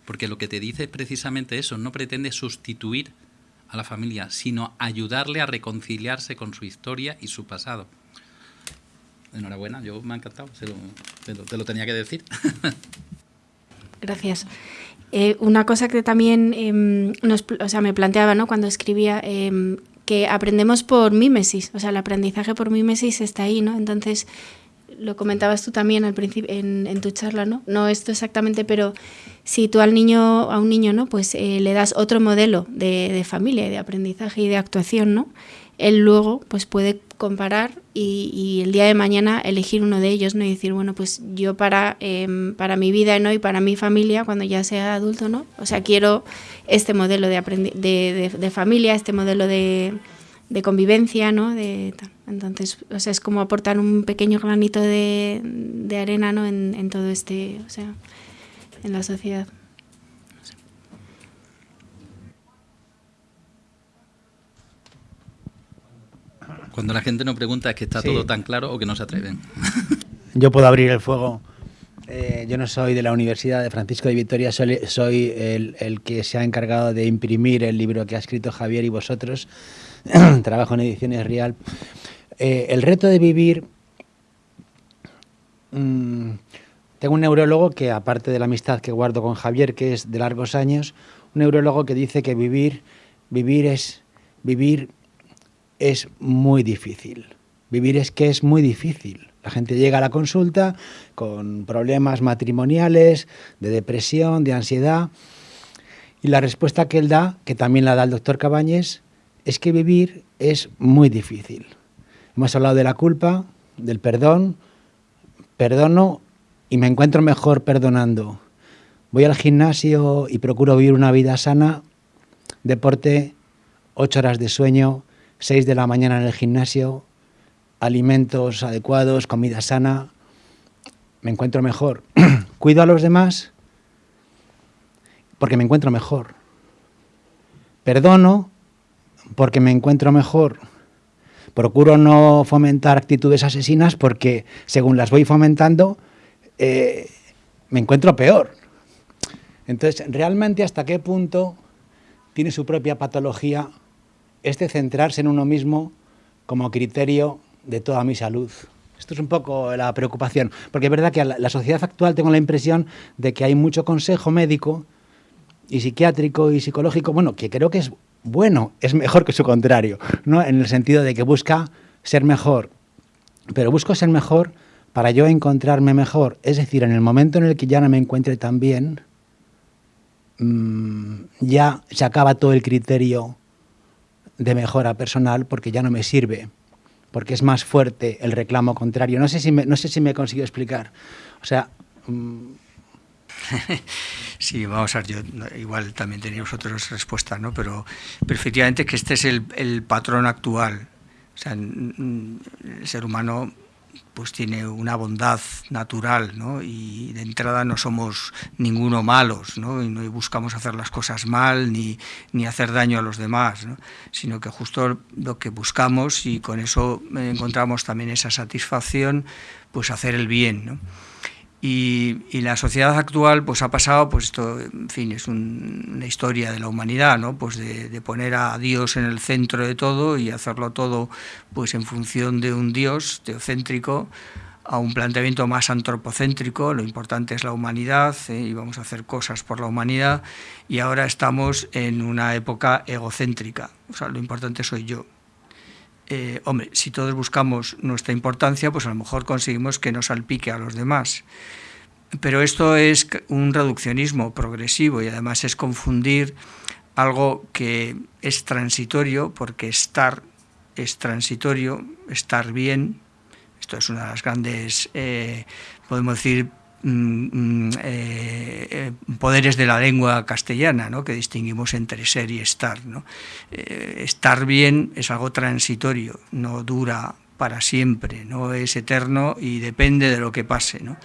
Porque lo que te dice es precisamente eso, no pretende sustituir a la familia, sino ayudarle a reconciliarse con su historia y su pasado. Enhorabuena, yo me ha encantado, se lo, te, lo, te, lo, tenía que decir. Gracias. Eh, una cosa que también eh, nos, me planteaba ¿no? cuando escribía, eh, que aprendemos por mímesis, o sea, el aprendizaje por mímesis está ahí, ¿no? Entonces, lo comentabas tú también al principio en, en, tu charla, ¿no? No esto exactamente, pero si tú al niño, a un niño, ¿no? Pues eh, le das otro modelo de, de, familia, de aprendizaje y de actuación, ¿no? Él luego, pues puede comparar y, el día de mañana elegir uno de ellos, ¿no? Y decir, bueno, pues yo para, eh, para mi vida, ¿no? Y para mi familia, cuando ya sea adulto, ¿no? O sea, quiero este modelo de, de, de, de familia, este modelo de de convivencia, ¿no? De, entonces, o sea, es como aportar un pequeño granito de, de arena, ¿no? En, en, todo este, o sea, en la sociedad. No sé. Cuando la gente no pregunta es que está sí. todo tan claro o que no se atreven. Yo puedo abrir el fuego Eh, yo no soy de la Universidad de Francisco de Vitoria, soy, el, que se ha encargado de imprimir el libro que ha escrito Javier y vosotros. Trabajo en Ediciones Real. Eh, el reto de vivir... Mm, tengo un neurólogo que, aparte de la amistad que guardo con Javier, que es de largos años, un neurólogo que dice que vivir, vivir es, vivir es muy difícil. Vivir es que es muy difícil. La gente llega a la consulta con problemas matrimoniales, de depresión, de ansiedad, y la respuesta que él da, que también la da el doctor Cabañes, es que vivir es muy difícil. Hemos hablado de la culpa, del perdón, perdono y me encuentro mejor perdonando. Voy al gimnasio y procuro vivir una vida sana, deporte, ocho horas de sueño, seis de la mañana en el gimnasio, alimentos adecuados, comida sana, me encuentro mejor. Cuido a los demás porque me encuentro mejor. Perdono porque me encuentro mejor. Procuro no fomentar actitudes asesinas porque según las voy fomentando eh, me encuentro peor. Entonces, realmente hasta qué punto tiene su propia patología este centrarse en uno mismo como criterio de toda mi salud. Esto es un poco la preocupación, porque es verdad que la, la sociedad actual tengo la impresión de que hay mucho consejo médico y psiquiátrico y psicológico, bueno, que creo que es bueno, es mejor que su contrario, ¿no? en el sentido de que busca ser mejor, pero busco ser mejor para yo encontrarme mejor, es decir, en el momento en el que ya no me encuentre tan bien, mmm, ya se acaba todo el criterio de mejora personal porque ya no me sirve porque es más fuerte el reclamo contrario. No sé si me, no sé si me he conseguido explicar. O sea... Mm. Sí, vamos a ver, yo igual también tenía vosotros respuesta, ¿no? Pero, pero efectivamente que este es el, el patrón actual. O sea, el ser humano pues tiene una bondad natural, ¿no? Y de entrada no somos ninguno malos, ¿no? Y no buscamos hacer las cosas mal ni, ni hacer daño a los demás, ¿no? Sino que justo lo que buscamos y con eso encontramos también esa satisfacción, pues hacer el bien, ¿no? Y, la sociedad actual pues ha pasado, pues esto, en fin, es una historia de la humanidad, ¿no? Pues de, poner a Dios en el centro de todo y hacerlo todo pues en función de un Dios teocéntrico a un planteamiento más antropocéntrico, lo importante es la humanidad ¿eh? y vamos a hacer cosas por la humanidad y ahora estamos en una época egocéntrica, o sea, lo importante soy yo, eh, hombre, si todos buscamos nuestra importancia, pues a lo mejor conseguimos que nos salpique a los demás. Pero esto es un reduccionismo progresivo y además es confundir algo que es transitorio, porque estar es transitorio, estar bien, esto es una de las grandes, eh, podemos decir, Mm, mm, eh, eh, poderes de la lengua castellana, ¿no? que distinguimos entre ser y estar. ¿no? Eh, estar bien es algo transitorio, no dura para siempre, no es eterno y depende de lo que pase. ¿no?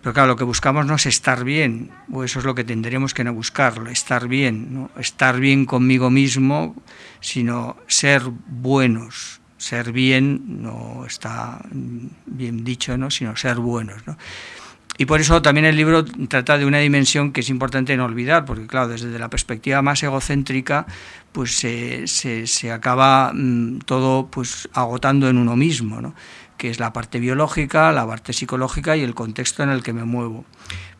Pero claro, lo que buscamos no es estar bien, o eso es lo que tendremos que no buscarlo, estar bien, ¿no? estar bien conmigo mismo, sino ser buenos, ser bien no está bien dicho, ¿no? sino ser buenos. ¿no? Y por eso también el libro trata de una dimensión que es importante no olvidar, porque claro, desde la perspectiva más egocéntrica, pues se, se, acaba mm, todo pues agotando en uno mismo, ¿no? que es la parte biológica, la parte psicológica y el contexto en el que me muevo.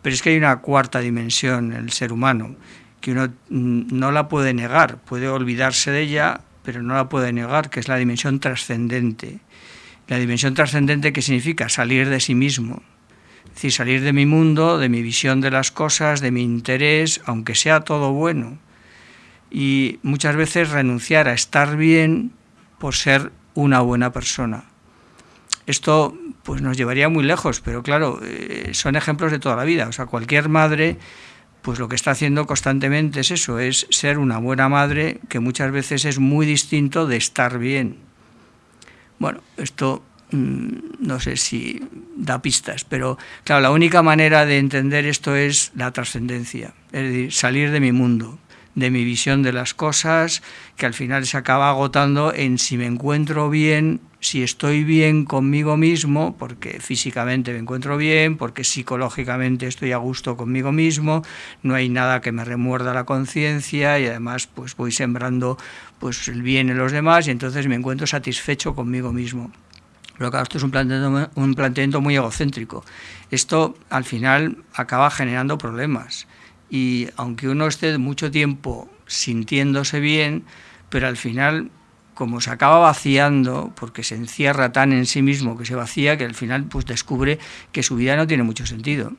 Pero es que hay una cuarta dimensión en el ser humano, que uno mm, no la puede negar, puede olvidarse de ella, pero no la puede negar, que es la dimensión trascendente. La dimensión trascendente que significa salir de sí mismo, es decir, salir de mi mundo, de mi visión de las cosas, de mi interés, aunque sea todo bueno. Y muchas veces renunciar a estar bien por ser una buena persona. Esto pues nos llevaría muy lejos, pero claro, eh, son ejemplos de toda la vida. O sea, cualquier madre pues lo que está haciendo constantemente es eso, es ser una buena madre, que muchas veces es muy distinto de estar bien. Bueno, esto no sé si da pistas, pero claro, la única manera de entender esto es la trascendencia, es decir, salir de mi mundo, de mi visión de las cosas, que al final se acaba agotando en si me encuentro bien, si estoy bien conmigo mismo, porque físicamente me encuentro bien, porque psicológicamente estoy a gusto conmigo mismo, no hay nada que me remuerda la conciencia y además pues voy sembrando pues el bien en los demás y entonces me encuentro satisfecho conmigo mismo. Pero claro, esto es un planteamiento, un planteamiento muy egocéntrico. Esto al final acaba generando problemas y aunque uno esté mucho tiempo sintiéndose bien, pero al final como se acaba vaciando, porque se encierra tan en sí mismo que se vacía, que al final pues descubre que su vida no tiene mucho sentido.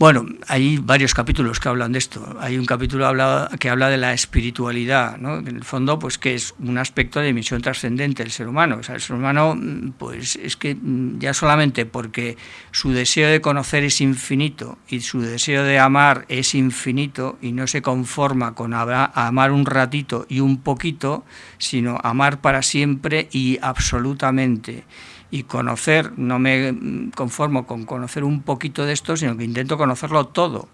Bueno, hay varios capítulos que hablan de esto. Hay un capítulo que habla de la espiritualidad, ¿no? en el fondo, pues que es un aspecto de misión trascendente del ser humano. O sea, el ser humano, pues es que ya solamente porque su deseo de conocer es infinito y su deseo de amar es infinito y no se conforma con amar un ratito y un poquito, sino amar para siempre y absolutamente y conocer, no me conformo con conocer un poquito de esto, sino que intento conocerlo todo.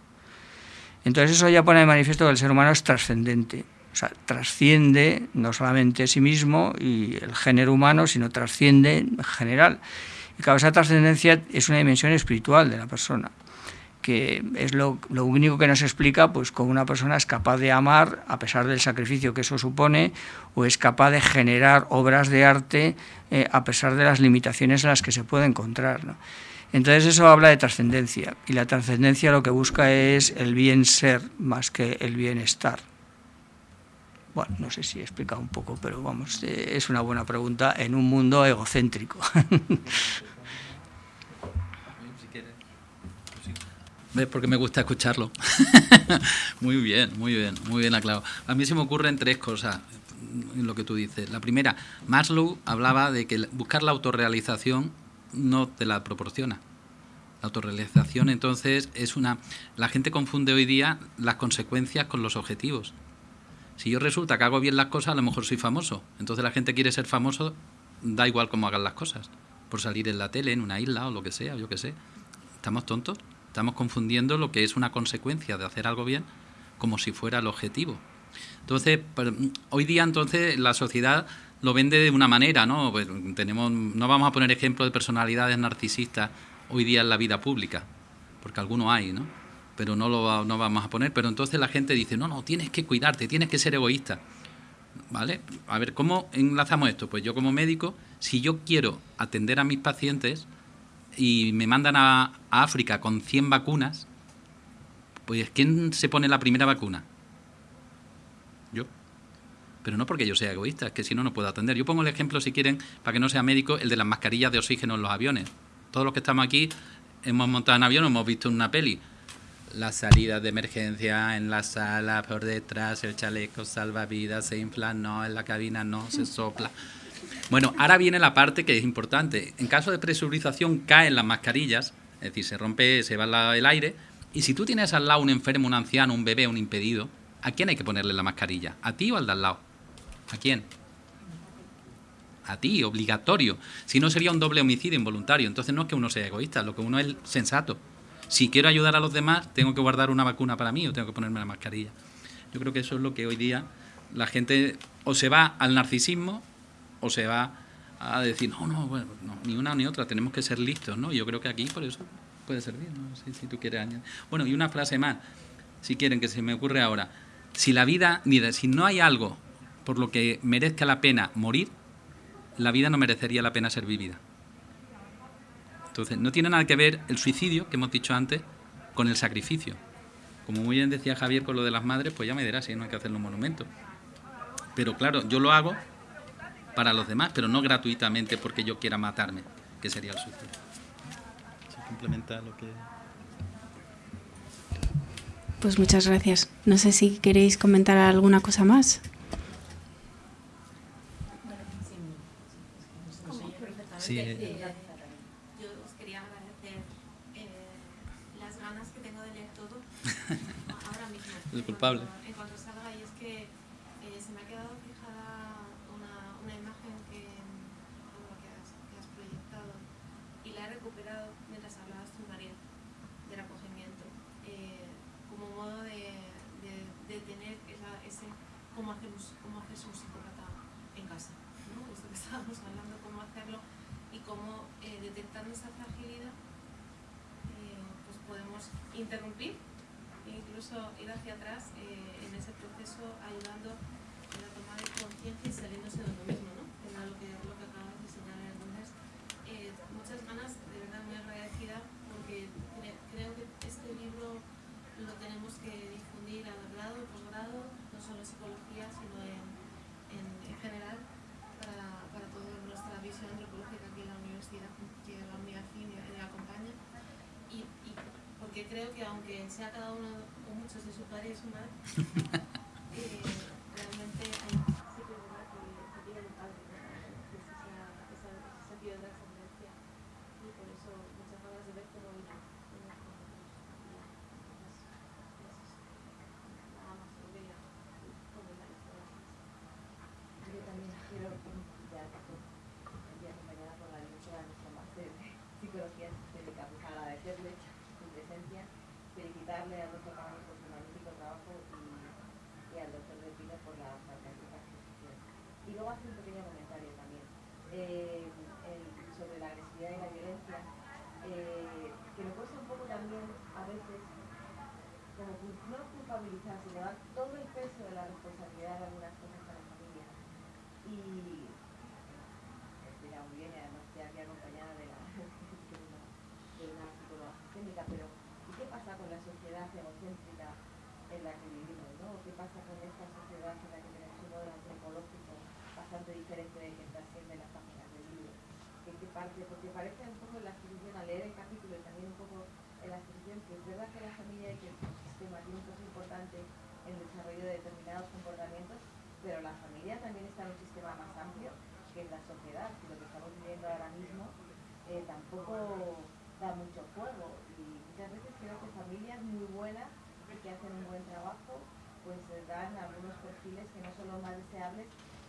Entonces eso ya pone de manifiesto que el ser humano es trascendente, o sea, trasciende no solamente a sí mismo y el género humano, sino trasciende en general. Y claro, esa trascendencia es una dimensión espiritual de la persona que es lo, único que nos explica pues cómo una persona es capaz de amar a pesar del sacrificio que eso supone o es capaz de generar obras de arte eh, a pesar de las limitaciones en las que se puede encontrar. Entonces eso habla de trascendencia y la trascendencia lo que busca es el bien ser más que el bienestar. Bueno, no sé si he explicado un poco, pero vamos, eh, es una buena pregunta en un mundo egocéntrico. Porque me gusta escucharlo. muy bien, muy bien, muy bien aclarado. A mí se me ocurren tres cosas en lo que tú dices. La primera, Maslow hablaba de que buscar la autorrealización no te la proporciona. La autorrealización entonces es una... La gente confunde hoy día las consecuencias con los objetivos. Si yo resulta que hago bien las cosas, a lo mejor soy famoso. Entonces la gente quiere ser famoso, da igual cómo hagan las cosas. Por salir en la tele, en una isla o lo que sea, yo qué sé. ¿Estamos tontos? Estamos confundiendo lo que es una consecuencia de hacer algo bien como si fuera el objetivo. Entonces, hoy día entonces la sociedad lo vende de una manera, ¿no? Pues tenemos, no vamos a poner ejemplos de personalidades narcisistas hoy día en la vida pública, porque algunos hay, ¿no? Pero no lo no vamos a poner. Pero entonces la gente dice, no, no, tienes que cuidarte, tienes que ser egoísta. ¿Vale? A ver, ¿cómo enlazamos esto? Pues yo como médico, si yo quiero atender a mis pacientes, y me mandan a, África con 100 vacunas, pues ¿quién se pone la primera vacuna? Pero no porque yo sea egoísta, es que si no, no puedo atender. Yo pongo el ejemplo, si quieren, para que no sea médico, el de las mascarillas de oxígeno en los aviones. Todos los que estamos aquí hemos montado en avión, hemos visto una peli. Las salidas de emergencia en la sala, por detrás, el chaleco salvavidas, se infla, no, en la cabina no, se sopla. Bueno, ahora viene la parte que es importante. En caso de presurización caen las mascarillas, es decir, se rompe, se va el aire, y si tú tienes al lado un enfermo, un anciano, un bebé, un impedido, ¿a quién hay que ponerle la mascarilla? ¿A ti o al de al lado? ¿A quién? A ti, obligatorio. Si no sería un doble homicidio involuntario. Entonces no es que uno sea egoísta, lo que uno es sensato. Si quiero ayudar a los demás, tengo que guardar una vacuna para mí o tengo que ponerme la mascarilla. Yo creo que eso es lo que hoy día la gente o se va al narcisismo o se va a decir, no, no, bueno, ni una ni otra, tenemos que ser listos, ¿no? Yo creo que aquí por eso puede servir, ¿no? Si, si tú quieres añadir. Bueno, y una frase más, si quieren, que se me ocurre ahora. Si la vida, mira, si no hay algo por lo que merezca la pena morir, la vida no merecería la pena ser vivida. Entonces, no tiene nada que ver el suicidio, que hemos dicho antes, con el sacrificio. Como muy bien decía Javier con lo de las madres, pues ya me dirás si no hay que hacer un monumento. Pero claro, yo lo hago para los demás, pero no gratuitamente porque yo quiera matarme, que sería el suicidio. lo que... Pues muchas gracias. No sé si queréis comentar alguna cosa más. Sí. Yo os quería agradecer eh, las ganas que tengo de leer todo ahora mismo. Es culpable. cómo hacer, cómo hacerse un psicópata en casa. ¿no? Esto que estaba y cómo eh, detectando esa fragilidad eh, pues podemos interrumpir e incluso ir hacia atrás eh, en ese proceso ayudando en la toma de conciencia y saliéndose de uno mismo, ¿no? que era lo que, lo que acabamos de señalar. Entonces, eh, muchas ganas, de verdad muy agradecida porque cre- creo que este libro lo tenemos que difundir a grado y posgrado, no solo en psicología, sino en, en, en general, para, para toda nuestra visión antropológica aquí en la universidad, que la unidad FIN le acompaña. Y, y porque creo que aunque sea cada uno o muchos de su padre y su madre, eh, realmente hay, sí que es verdad que, que tiene un padre, ¿no? que es esa, esa, ese sentido de trascendencia. Y por eso muchas ganas de ver cómo irá. cómo irá con nosotros. Y nada más, lo quería comentar esto. Gracias. Yo también quiero ya estoy acompañada por la directora de nuestro máster de psicología sistémica, pues agradecerle su presencia, felicitarle al doctor Cabañas por su magnífico trabajo y, y al doctor de Pino por la fantástica exposición. Y luego hacer un pequeño comentario también eh, sobre la agresividad y la violencia, eh, que me cuesta un poco también a veces no culpabilizar, sino dar todo el peso de la responsabilidad de algunas cosas a la familia. Y estoy muy bien y además estoy aquí acompañada de una psicóloga sistémica, pero ¿y qué pasa con la sociedad egocéntrica en la que vivimos? ¿no? ¿Qué pasa con esta sociedad en la que tenemos un modelo antropológico bastante diferente del que trasciende las páginas del libro? ¿En qué parte? Porque parece un poco la exposición, al leer el capítulo y también un poco en la exposición, que es verdad que la familia y que el sistema tiene un peso importante en el desarrollo de determinados comportamientos, pero la familia también está en un sistema más amplio que es la sociedad, y lo que estamos viviendo ahora mismo eh, tampoco da mucho juego y muchas veces creo que familias muy buenas que hacen un buen trabajo pues eh, dan algunos perfiles que no son los más deseables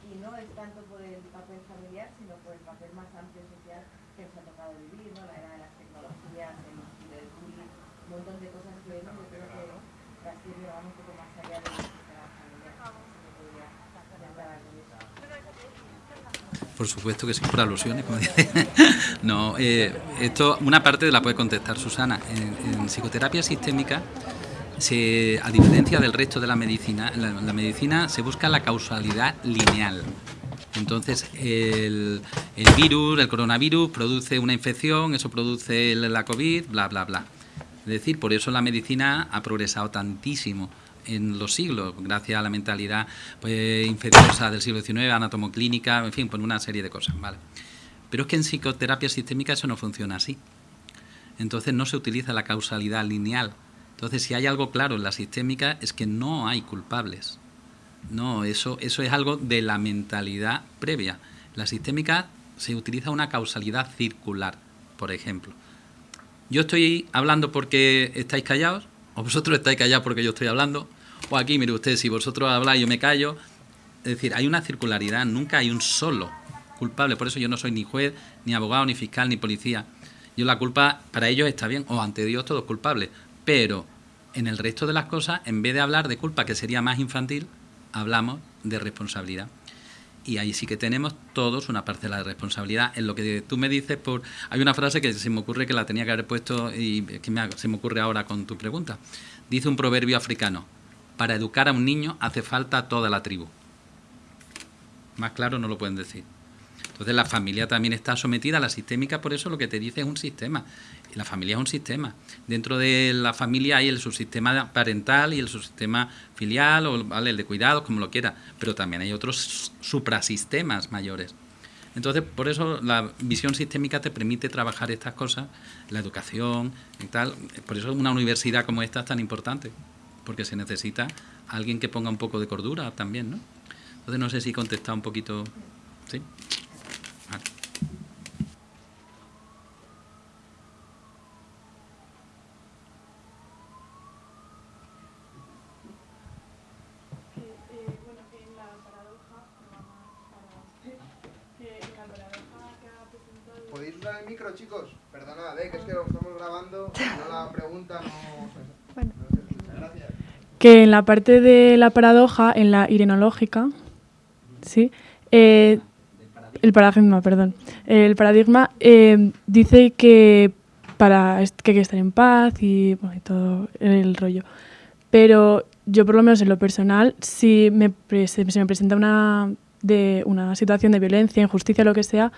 y no es tanto por el papel familiar sino por el papel más amplio social que nos ha tocado vivir, ¿no? la era de las tecnologías, el, el bullying, un montón de cosas que vemos, yo creo que trasciende van un poco más allá tratar con eso. Por supuesto que sí, por alusiones, como dice. No, eh, esto, una parte la puede contestar Susana. En, en psicoterapia sistémica, se, a diferencia del resto de la medicina, la, medicina se busca la causalidad lineal. Entonces, el, virus, el coronavirus, produce una infección, eso produce la COVID, bla, bla, bla. Es decir, por eso la medicina ha progresado tantísimo en los siglos, gracias a la mentalidad pues, infecciosa del siglo XIX, anatomoclínica, en fin, por una serie de cosas, ¿vale? Pero es que en psicoterapia sistémica eso no funciona así. Entonces no se utiliza la causalidad lineal. Entonces, si hay algo claro en la sistémica es que no hay culpables. No, eso, eso es algo de la mentalidad previa. La sistémica se utiliza una causalidad circular, por ejemplo. Yo estoy hablando porque estáis callados, o vosotros estáis callados porque yo estoy hablando, o aquí, mire usted, si vosotros habláis yo me callo. Es decir, hay una circularidad, nunca hay un solo culpable. Por eso yo no soy ni juez, ni abogado, ni fiscal, ni policía. Yo la culpa, para ellos está bien, o ante Dios todo es culpable. Pero en el resto de las cosas, en vez de hablar de culpa, que sería más infantil, hablamos de responsabilidad. Y ahí sí que tenemos todos una parcela de responsabilidad. En lo que tú me dices, por hay una frase que se me ocurre que la tenía que haber puesto y que se me ocurre ahora con tu pregunta. Dice un proverbio africano, para educar a un niño hace falta toda la tribu. Más claro no lo pueden decir. Entonces la familia también está sometida a la sistémica, por eso lo que te dice es un sistema. La familia es un sistema. Dentro de la familia hay el subsistema parental y el subsistema filial, o ¿vale? el de cuidados, como lo quiera, pero también hay otros suprasistemas mayores. Entonces, por eso la visión sistémica te permite trabajar estas cosas, la educación y tal. Por eso una universidad como esta es tan importante, porque se necesita alguien que ponga un poco de cordura también, ¿no? Entonces, no sé si he contestado un poquito. ¿Sí? Vale. que, eh, bueno, que en la paradoja, nada más para- que en la paradoja que ha presentado... ¿Podéis usar el micro, chicos? Perdonad, ¿eh? que es que lo estamos grabando, no la pregunta no... Bueno. Gracias. que en la parte de la paradoja, en la irenológica, ¿sí? Eh, el paradigma, perdón. El paradigma eh, dice que para que hay que estar en paz y, bueno, y todo el rollo. Pero yo, por lo menos en lo personal, si me, se me presenta una, de, una situación de violencia, injusticia, lo que sea,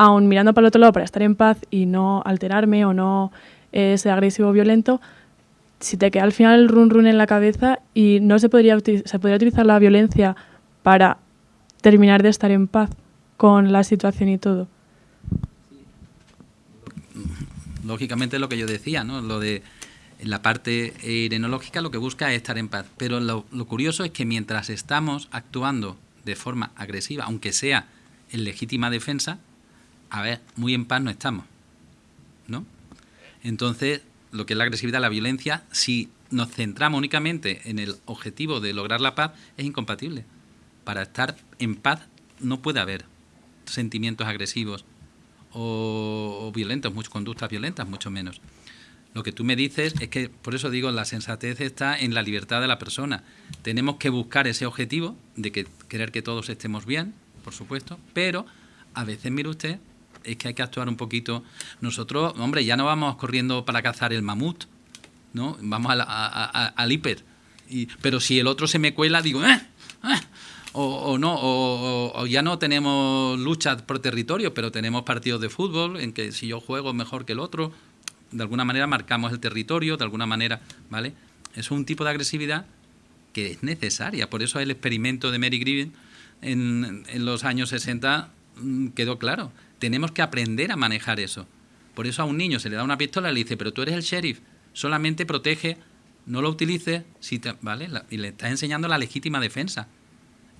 aun mirando para el otro lado para estar en paz y no alterarme o no eh, ser agresivo o violento, si te queda al final el run run en la cabeza y no se podría, se podría utilizar la violencia para terminar de estar en paz con la situación y todo. lógicamente lo que yo decía, ¿no? Lo de la parte irenológica lo que busca es estar en paz. Pero lo curioso es que mientras estamos actuando de forma agresiva, aunque sea en legítima defensa, a ver, muy en paz no estamos, ¿no? Entonces, lo que es la agresividad, la violencia, si nos centramos únicamente en el objetivo de lograr la paz, es incompatible. Para estar en paz no puede haber sentimientos agresivos o, violentos, muchas conductas violentas, mucho menos. Lo que tú me dices es que, por eso digo, la sensatez está en la libertad de la persona. Tenemos que buscar ese objetivo de que querer que todos estemos bien, por supuesto, pero a veces, mire usted, es que hay que actuar un poquito. Nosotros, hombre, ya no vamos corriendo para cazar el mamut, ¿no? Vamos a la- a- al hiper. Y, pero si el otro se me cuela, digo, ¡eh! ¡eh! O, o no, o, ya no tenemos luchas por territorio, pero tenemos partidos de fútbol en que si yo juego mejor que el otro, de alguna manera marcamos el territorio, de alguna manera, ¿vale? Es un tipo de agresividad que es necesaria. Por eso el experimento de Mary Griffin en, en los años 60 mm, quedó claro. Tenemos que aprender a manejar eso. Por eso a un niño se le da una pistola y le dice, pero tú eres el sheriff, solamente protege, no lo utilices, si te- ¿vale? Y le estás enseñando la legítima defensa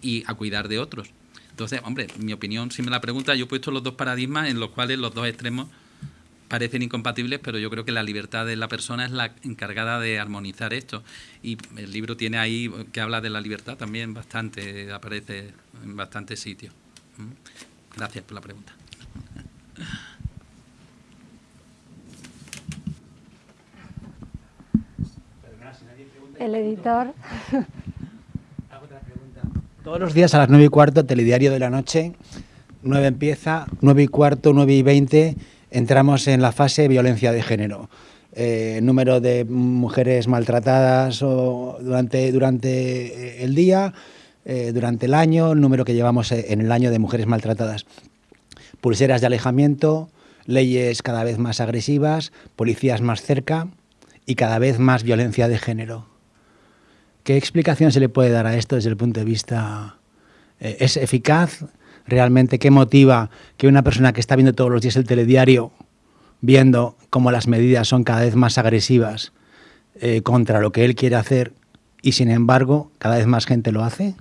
y a cuidar de otros. Entonces, hombre, mi opinión, si me la pregunta, yo he puesto los dos paradigmas en los cuales los dos extremos parecen incompatibles, pero yo creo que la libertad de la persona es la encargada de armonizar esto. Y el libro tiene ahí que habla de la libertad también bastante, aparece en bastantes sitios. ¿Mm? Gracias por la pregunta. El editor. Todos los días a las 9 y cuarto, telediario de la noche, 9 empieza, 9 y cuarto, 9 y 20, entramos en la fase violencia de género. Eh, número de mujeres maltratadas o durante, durante el día, eh, durante el año, el número que llevamos eh, en el año de mujeres maltratadas. Pulseras de alejamiento, leyes cada vez más agresivas, policías más cerca y cada vez más violencia de género. ¿Qué explicación se le puede dar a esto desde el punto de vista... eh, ¿Es eficaz realmente? ¿Qué motiva que una persona que está viendo todos los días el telediario, viendo cómo las medidas son cada vez más agresivas eh, contra lo que él quiere hacer y sin embargo cada vez más gente lo hace?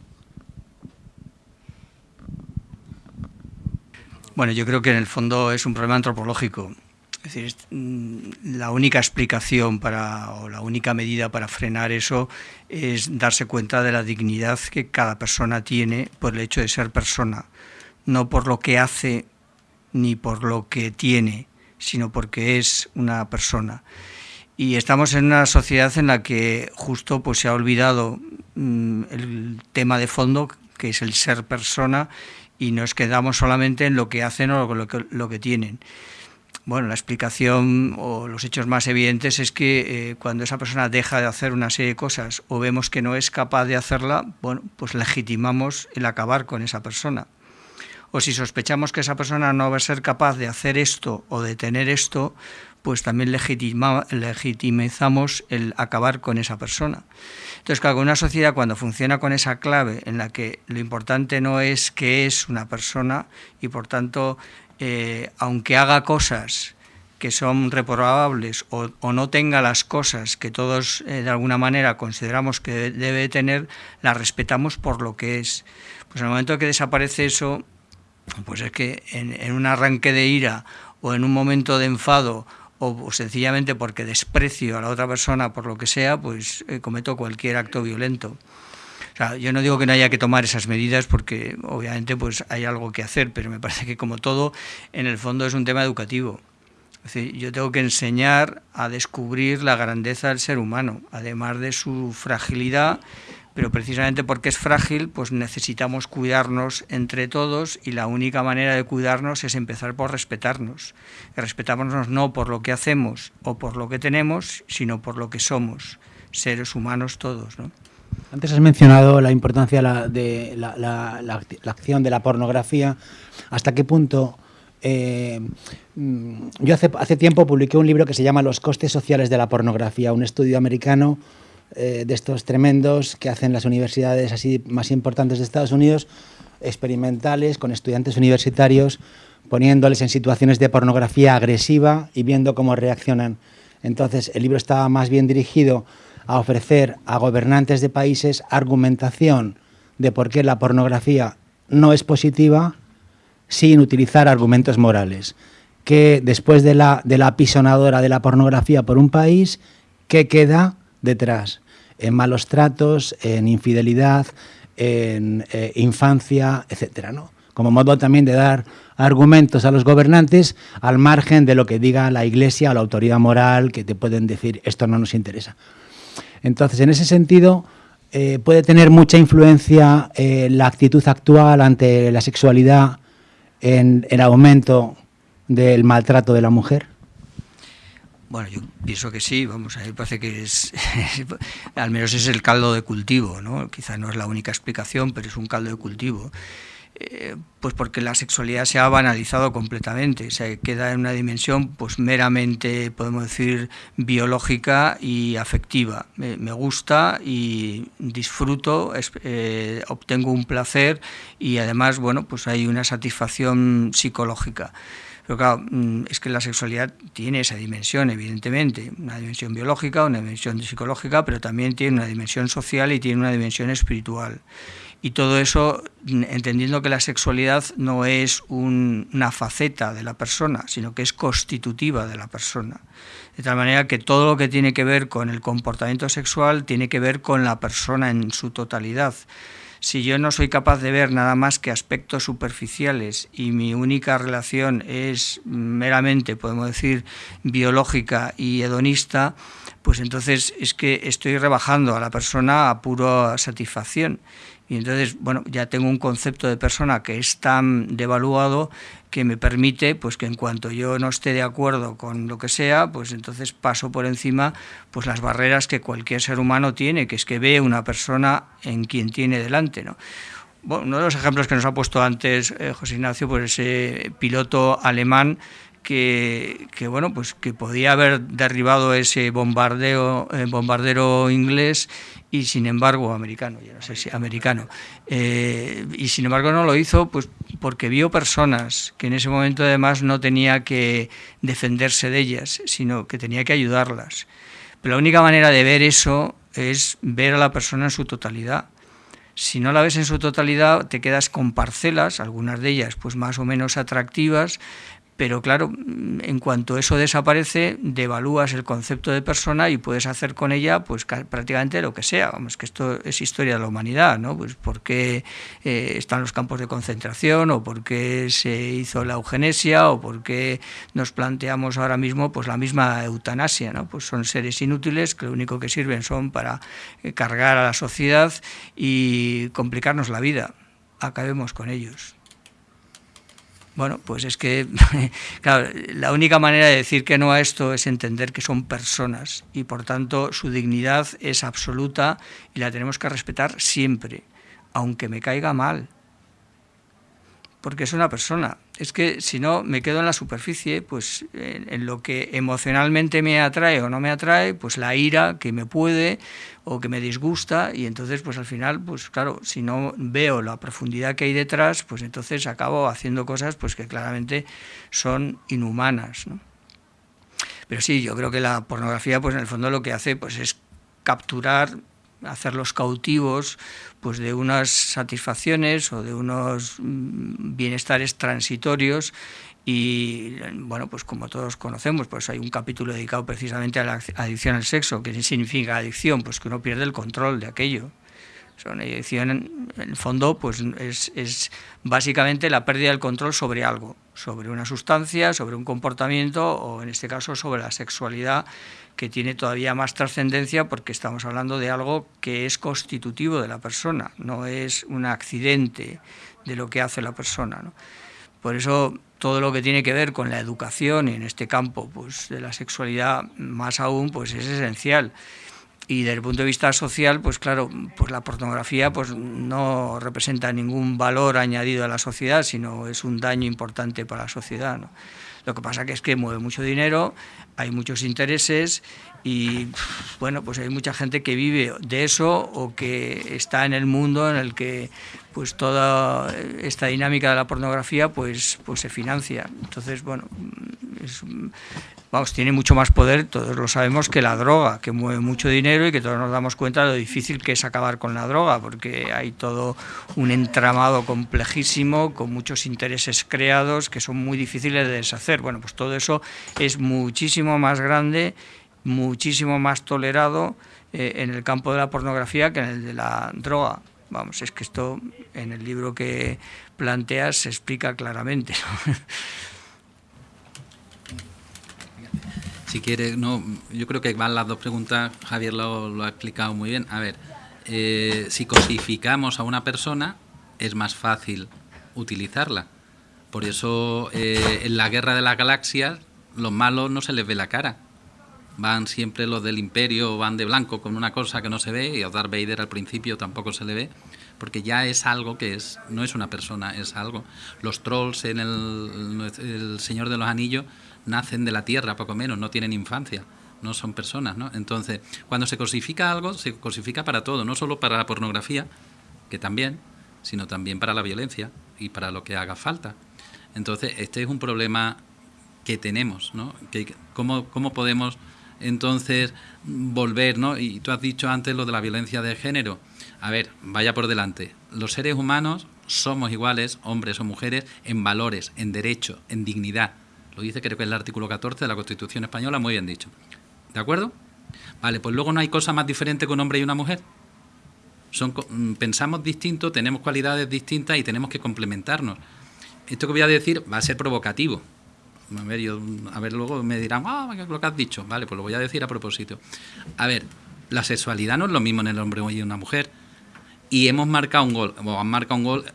Bueno, yo creo que en el fondo es un problema antropológico. Es decir, mm, la única explicación para, o la única medida para frenar eso es darse cuenta de la dignidad que cada persona tiene por el hecho de ser persona, no por lo que hace ni por lo que tiene, sino porque es una persona. Y estamos en una sociedad en la que justo pues se ha olvidado mm, el tema de fondo, que es el ser persona, y nos quedamos solamente en lo que hacen o lo que, lo que tienen. Bueno, la explicación o los hechos más evidentes es que eh, cuando esa persona deja de hacer una serie de cosas o vemos que no es capaz de hacerla, bueno, pues legitimamos el acabar con esa persona. O si sospechamos que esa persona no va a ser capaz de hacer esto o de tener esto, pues también legitimizamos el acabar con esa persona. Entonces, claro, una sociedad cuando funciona con esa clave en la que lo importante no es que es una persona y por tanto, eh, aunque haga cosas que son reprobables o, o, no tenga las cosas que todos eh, de alguna manera consideramos que debe tener, las respetamos por lo que es. Pues en el momento que desaparece eso, pues es que en un arranque de ira o en un momento de enfado o sencillamente porque desprecio a la otra persona por lo que sea, pues eh, cometo cualquier acto violento. O sea, yo no digo que no haya que tomar esas medidas porque obviamente pues hay algo que hacer, pero me parece que como todo, en el fondo es un tema educativo. Es decir, yo tengo que enseñar a descubrir la grandeza del ser humano, además de su fragilidad, pero precisamente porque es frágil, pues necesitamos cuidarnos entre todos y la única manera de cuidarnos es empezar por respetarnos. Respetarnos no por lo que hacemos o por lo que tenemos, sino por lo que somos, seres humanos todos. ¿no? Antes has mencionado la importancia de la, acción de la pornografía. ¿Hasta qué punto? Eh, mm, yo hace, hace tiempo publiqué un libro que se llama Los costes sociales de la pornografía, un estudio americano eh, de estos tremendos que hacen las universidades así más importantes de Estados Unidos, experimentales, con estudiantes universitarios, poniéndoles en situaciones de pornografía agresiva y viendo cómo reaccionan. Entonces, el libro estaba más bien dirigido a ofrecer a gobernantes de países argumentación de por qué la pornografía no es positiva sin utilizar argumentos morales. Que después de la, de la apisonadora de la pornografía por un país, ¿qué queda detrás? En malos tratos, en infidelidad, en eh, infancia, etcétera, ¿no? Como modo también de dar argumentos a los gobernantes al margen de lo que diga la Iglesia o la autoridad moral que te pueden decir esto no nos interesa. Entonces, en ese sentido, eh, puede tener mucha influencia eh, la actitud actual ante la sexualidad en el aumento del maltrato de la mujer. Bueno, yo pienso que sí, vamos, a mí parece que es, al menos es el caldo de cultivo, ¿no? Quizá no es la única explicación, pero es un caldo de cultivo. Eh, pues porque la sexualidad se ha banalizado completamente, se queda en una dimensión pues meramente, podemos decir, biológica y afectiva. Me, gusta y disfruto, eh, obtengo un placer y además, bueno, pues hay una satisfacción psicológica. Pero claro, mm, es que la sexualidad tiene esa dimensión, evidentemente, una dimensión biológica, una dimensión psicológica, pero también tiene una dimensión social y tiene una dimensión espiritual y todo eso entendiendo que la sexualidad no es una faceta de la persona, sino que es constitutiva de la persona. De tal manera que todo lo que tiene que ver con el comportamiento sexual tiene que ver con la persona en su totalidad. Si yo no soy capaz de ver nada más que aspectos superficiales y mi única relación es meramente, podemos decir, biológica y hedonista, pues entonces es que estoy rebajando a la persona a pura satisfacción y entonces, bueno, ya tengo un concepto de persona que es tan devaluado que me permite, pues que en cuanto yo no esté de acuerdo con lo que sea, pues entonces paso por encima pues las barreras que cualquier ser humano tiene, que es que ve una persona en quien tiene delante, ¿no? Bueno, uno de los ejemplos que nos ha puesto antes eh, José Ignacio, pues ese piloto alemán que, bueno pues que podía haber derribado ese bombardeo eh, bombardero inglés y sin embargo americano no americano. Eh, y sin embargo no lo hizo pues porque vio personas que en ese momento además no tenía que defenderse de ellas sino que tenía que ayudarlas. Pero la única manera de ver eso es ver a la persona en su totalidad. Si no la ves en su totalidad te quedas con parcelas algunas de ellas pues más o menos atractivas pero claro, en cuanto eso desaparece, devalúas el concepto de persona y puedes hacer con ella pues prácticamente lo que sea. Vamos, que esto es historia de la humanidad, ¿no? Pues por qué eh, están los campos de concentración o por qué se hizo la eugenesia o por qué nos planteamos ahora mismo pues la misma eutanasia, ¿no? Pues son seres inútiles que lo único que sirven son para eh, cargar a la sociedad y complicarnos la vida. Acabemos con ellos. Bueno, pues es que, la única manera de decir que no a esto es entender que son personas y por tanto su dignidad es absoluta y la tenemos que respetar siempre, aunque me caiga mal porque es una persona. Es que si no me quedo en la superficie, pues en, lo que emocionalmente me atrae o no me atrae, pues la ira que me puede o que me disgusta y entonces pues al final, pues claro, si no veo la profundidad que hay detrás, pues entonces acabo haciendo cosas pues que claramente son inhumanas. Pero sí, yo creo que la pornografía pues en el fondo lo que hace pues es capturar hacerlos cautivos pues de unas satisfacciones o de unos mm, bienestares transitorios y bueno, pues como todos conocemos, pues hay un capítulo dedicado precisamente a la adicción al sexo, que significa adicción, pues que uno pierde el control de aquello. Son adicción, en el fondo, pues es, es básicamente la pérdida del control sobre algo, sobre una sustancia, sobre un comportamiento o en este caso sobre la sexualidad que tiene todavía más trascendencia porque estamos hablando de algo que es constitutivo de la persona, no es un accidente de lo que hace la persona. Por eso todo lo que tiene que ver con la educación y en este campo pues, de la sexualidad más aún pues es esencial. Y desde el punto de vista social, pues claro, pues la pornografía pues no representa ningún valor añadido a la sociedad, sino es un daño importante para la sociedad. ¿no? Lo que pasa que es que mueve mucho dinero, hay muchos intereses y bueno, pues hay mucha gente que vive de eso o que está en el mundo en el que pues toda esta dinámica de la pornografía pues pues se financia. Entonces, bueno, es, vamos, tiene mucho más poder, todos lo sabemos, que la droga, que mueve mucho dinero y que todos nos damos cuenta de lo difícil que es acabar con la droga, porque hay todo un entramado complejísimo, con muchos intereses creados que son muy difíciles de deshacer. Bueno, pues todo eso es muchísimo más grande, muchísimo más tolerado eh, en el campo de la pornografía que en el de la droga. Vamos, es que esto en el libro que planteas se explica claramente. Si quiere, no, yo creo que van las dos preguntas, Javier lo, ha explicado muy bien. A ver, eh, si cosificamos a una persona, es más fácil utilizarla. Por eso eh, en la guerra de las galaxias, los malos no se les ve la cara. Van siempre los del imperio, van de blanco con una cosa que no se ve, y a Darth Vader al principio tampoco se le ve, porque ya es algo que es, no es una persona, es algo. Los trolls en el, Señor de los Anillos nacen de la tierra, poco menos, no tienen infancia, no son personas, ¿no? Entonces, cuando se cosifica algo, se cosifica para todo, no solo para la pornografía, que también, sino también para la violencia y para lo que haga falta. Entonces, este es un problema que tenemos, ¿no? Que, ¿cómo, ¿Cómo podemos entonces volver, ¿no? Y tú has dicho antes lo de la violencia de género. A ver, vaya por delante. Los seres humanos somos iguales, hombres o mujeres, en valores, en derecho, en dignidad. Lo dice creo que es el artículo 14 de la Constitución Española, muy bien dicho. ¿De acuerdo? Vale, pues luego no hay cosa más diferente que un hombre y una mujer. Son, mm, pensamos distinto, tenemos cualidades distintas y tenemos que complementarnos. Esto que voy a decir va a ser provocativo. A ver, luego me dirán, ah, lo que has dicho. Vale, pues lo voy a decir a propósito. A ver, la sexualidad no es lo mismo en el hombre y en una mujer. Y hemos marcado un gol, o han marcado un gol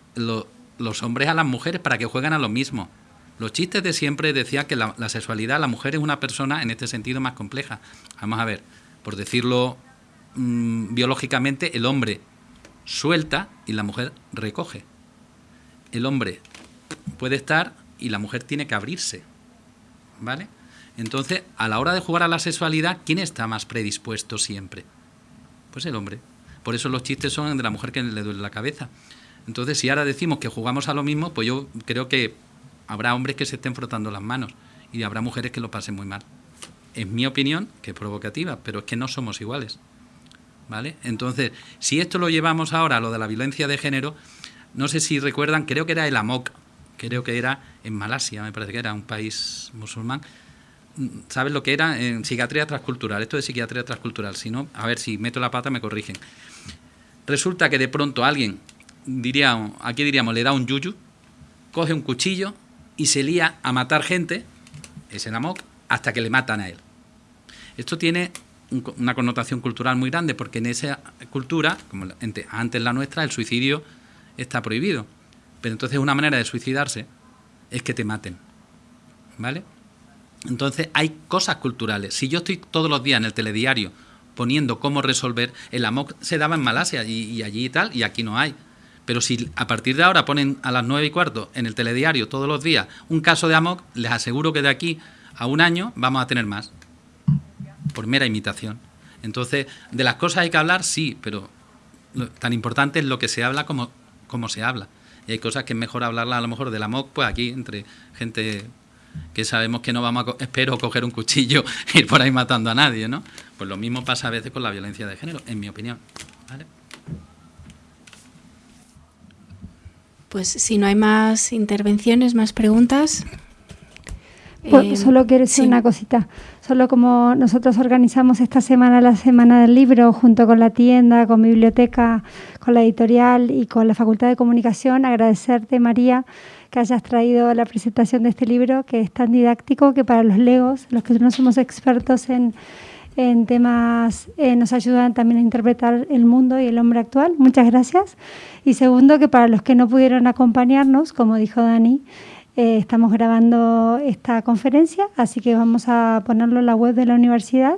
los hombres a las mujeres para que jueguen a lo mismo. Los chistes de siempre decían que la, sexualidad, la mujer es una persona en este sentido más compleja. Vamos a ver, por decirlo mm, biológicamente, el hombre suelta y la mujer recoge. El hombre puede estar y la mujer tiene que abrirse. ¿Vale? Entonces, a la hora de jugar a la sexualidad, ¿quién está más predispuesto siempre? Pues el hombre. Por eso los chistes son de la mujer que le duele la cabeza. Entonces, si ahora decimos que jugamos a lo mismo, pues yo creo que habrá hombres que se estén frotando las manos y habrá mujeres que lo pasen muy mal. Es mi opinión, que es provocativa, pero es que no somos iguales. ¿Vale? Entonces, si esto lo llevamos ahora a lo de la violencia de género, no sé si recuerdan, creo que era el AMOC, creo que era en Malasia, me parece que era un país musulmán. ¿Sabes lo que era? En psiquiatría transcultural. Esto de psiquiatría transcultural. Si no, a ver si meto la pata me corrigen. Resulta que de pronto alguien, diría, aquí diríamos, le da un yuyu, coge un cuchillo y se lía a matar gente, es el amok, hasta que le matan a él. Esto tiene una connotación cultural muy grande porque en esa cultura, como antes la nuestra, el suicidio está prohibido. Pero entonces una manera de suicidarse es que te maten. ¿Vale? Entonces hay cosas culturales. Si yo estoy todos los días en el telediario poniendo cómo resolver, el amok se daba en Malasia y, allí y tal, y aquí no hay. Pero si a partir de ahora ponen a las nueve y cuarto en el telediario todos los días un caso de Amok, les aseguro que de aquí a un año vamos a tener más. Por mera imitación. Entonces, de las cosas hay que hablar, sí, pero tan importante es lo que se habla como, como se habla. Y hay cosas que es mejor hablarlas a lo mejor del Amok, pues aquí, entre gente que sabemos que no vamos a, espero, coger un cuchillo e ir por ahí matando a nadie, ¿no? Pues lo mismo pasa a veces con la violencia de género, en mi opinión. ¿vale? Pues si no hay más intervenciones, más preguntas, Pues Eh, solo quiero decir sí. una cosita. Solo como nosotros organizamos esta semana la Semana del Libro junto con la tienda, con biblioteca, con la editorial y con la Facultad de Comunicación, agradecerte, María, que hayas traído la presentación de este libro que es tan didáctico que para los legos, los que no somos expertos en, en temas, eh, nos ayudan también a interpretar el mundo y el hombre actual. Muchas gracias. Y segundo, que para los que no pudieron acompañarnos, como dijo Dani, eh, estamos grabando esta conferencia, así que vamos a ponerlo en la web de la universidad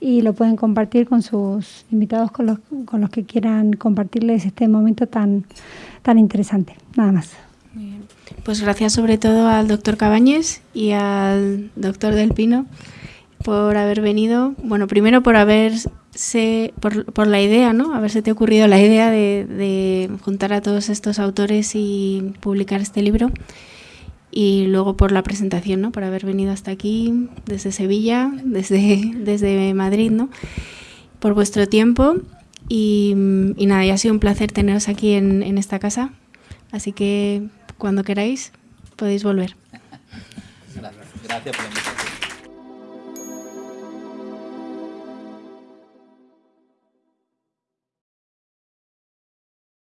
y lo pueden compartir con sus invitados, con los, con los que quieran compartirles este momento tan, tan interesante. Nada más. Pues gracias sobre todo al doctor Cabañes y al doctor Del Pino por haber venido. Bueno, primero por haberse, por, por la idea, ¿no? Haberse te ocurrido la idea de, de juntar a todos estos autores y publicar este libro. Y luego por la presentación, ¿no? Por haber venido hasta aquí, desde Sevilla, desde, desde Madrid, ¿no? Por vuestro tiempo. Y, y nada, ya ha sido un placer teneros aquí en, en esta casa. Así que cuando queráis podéis volver. Gracias, gracias por la invitación.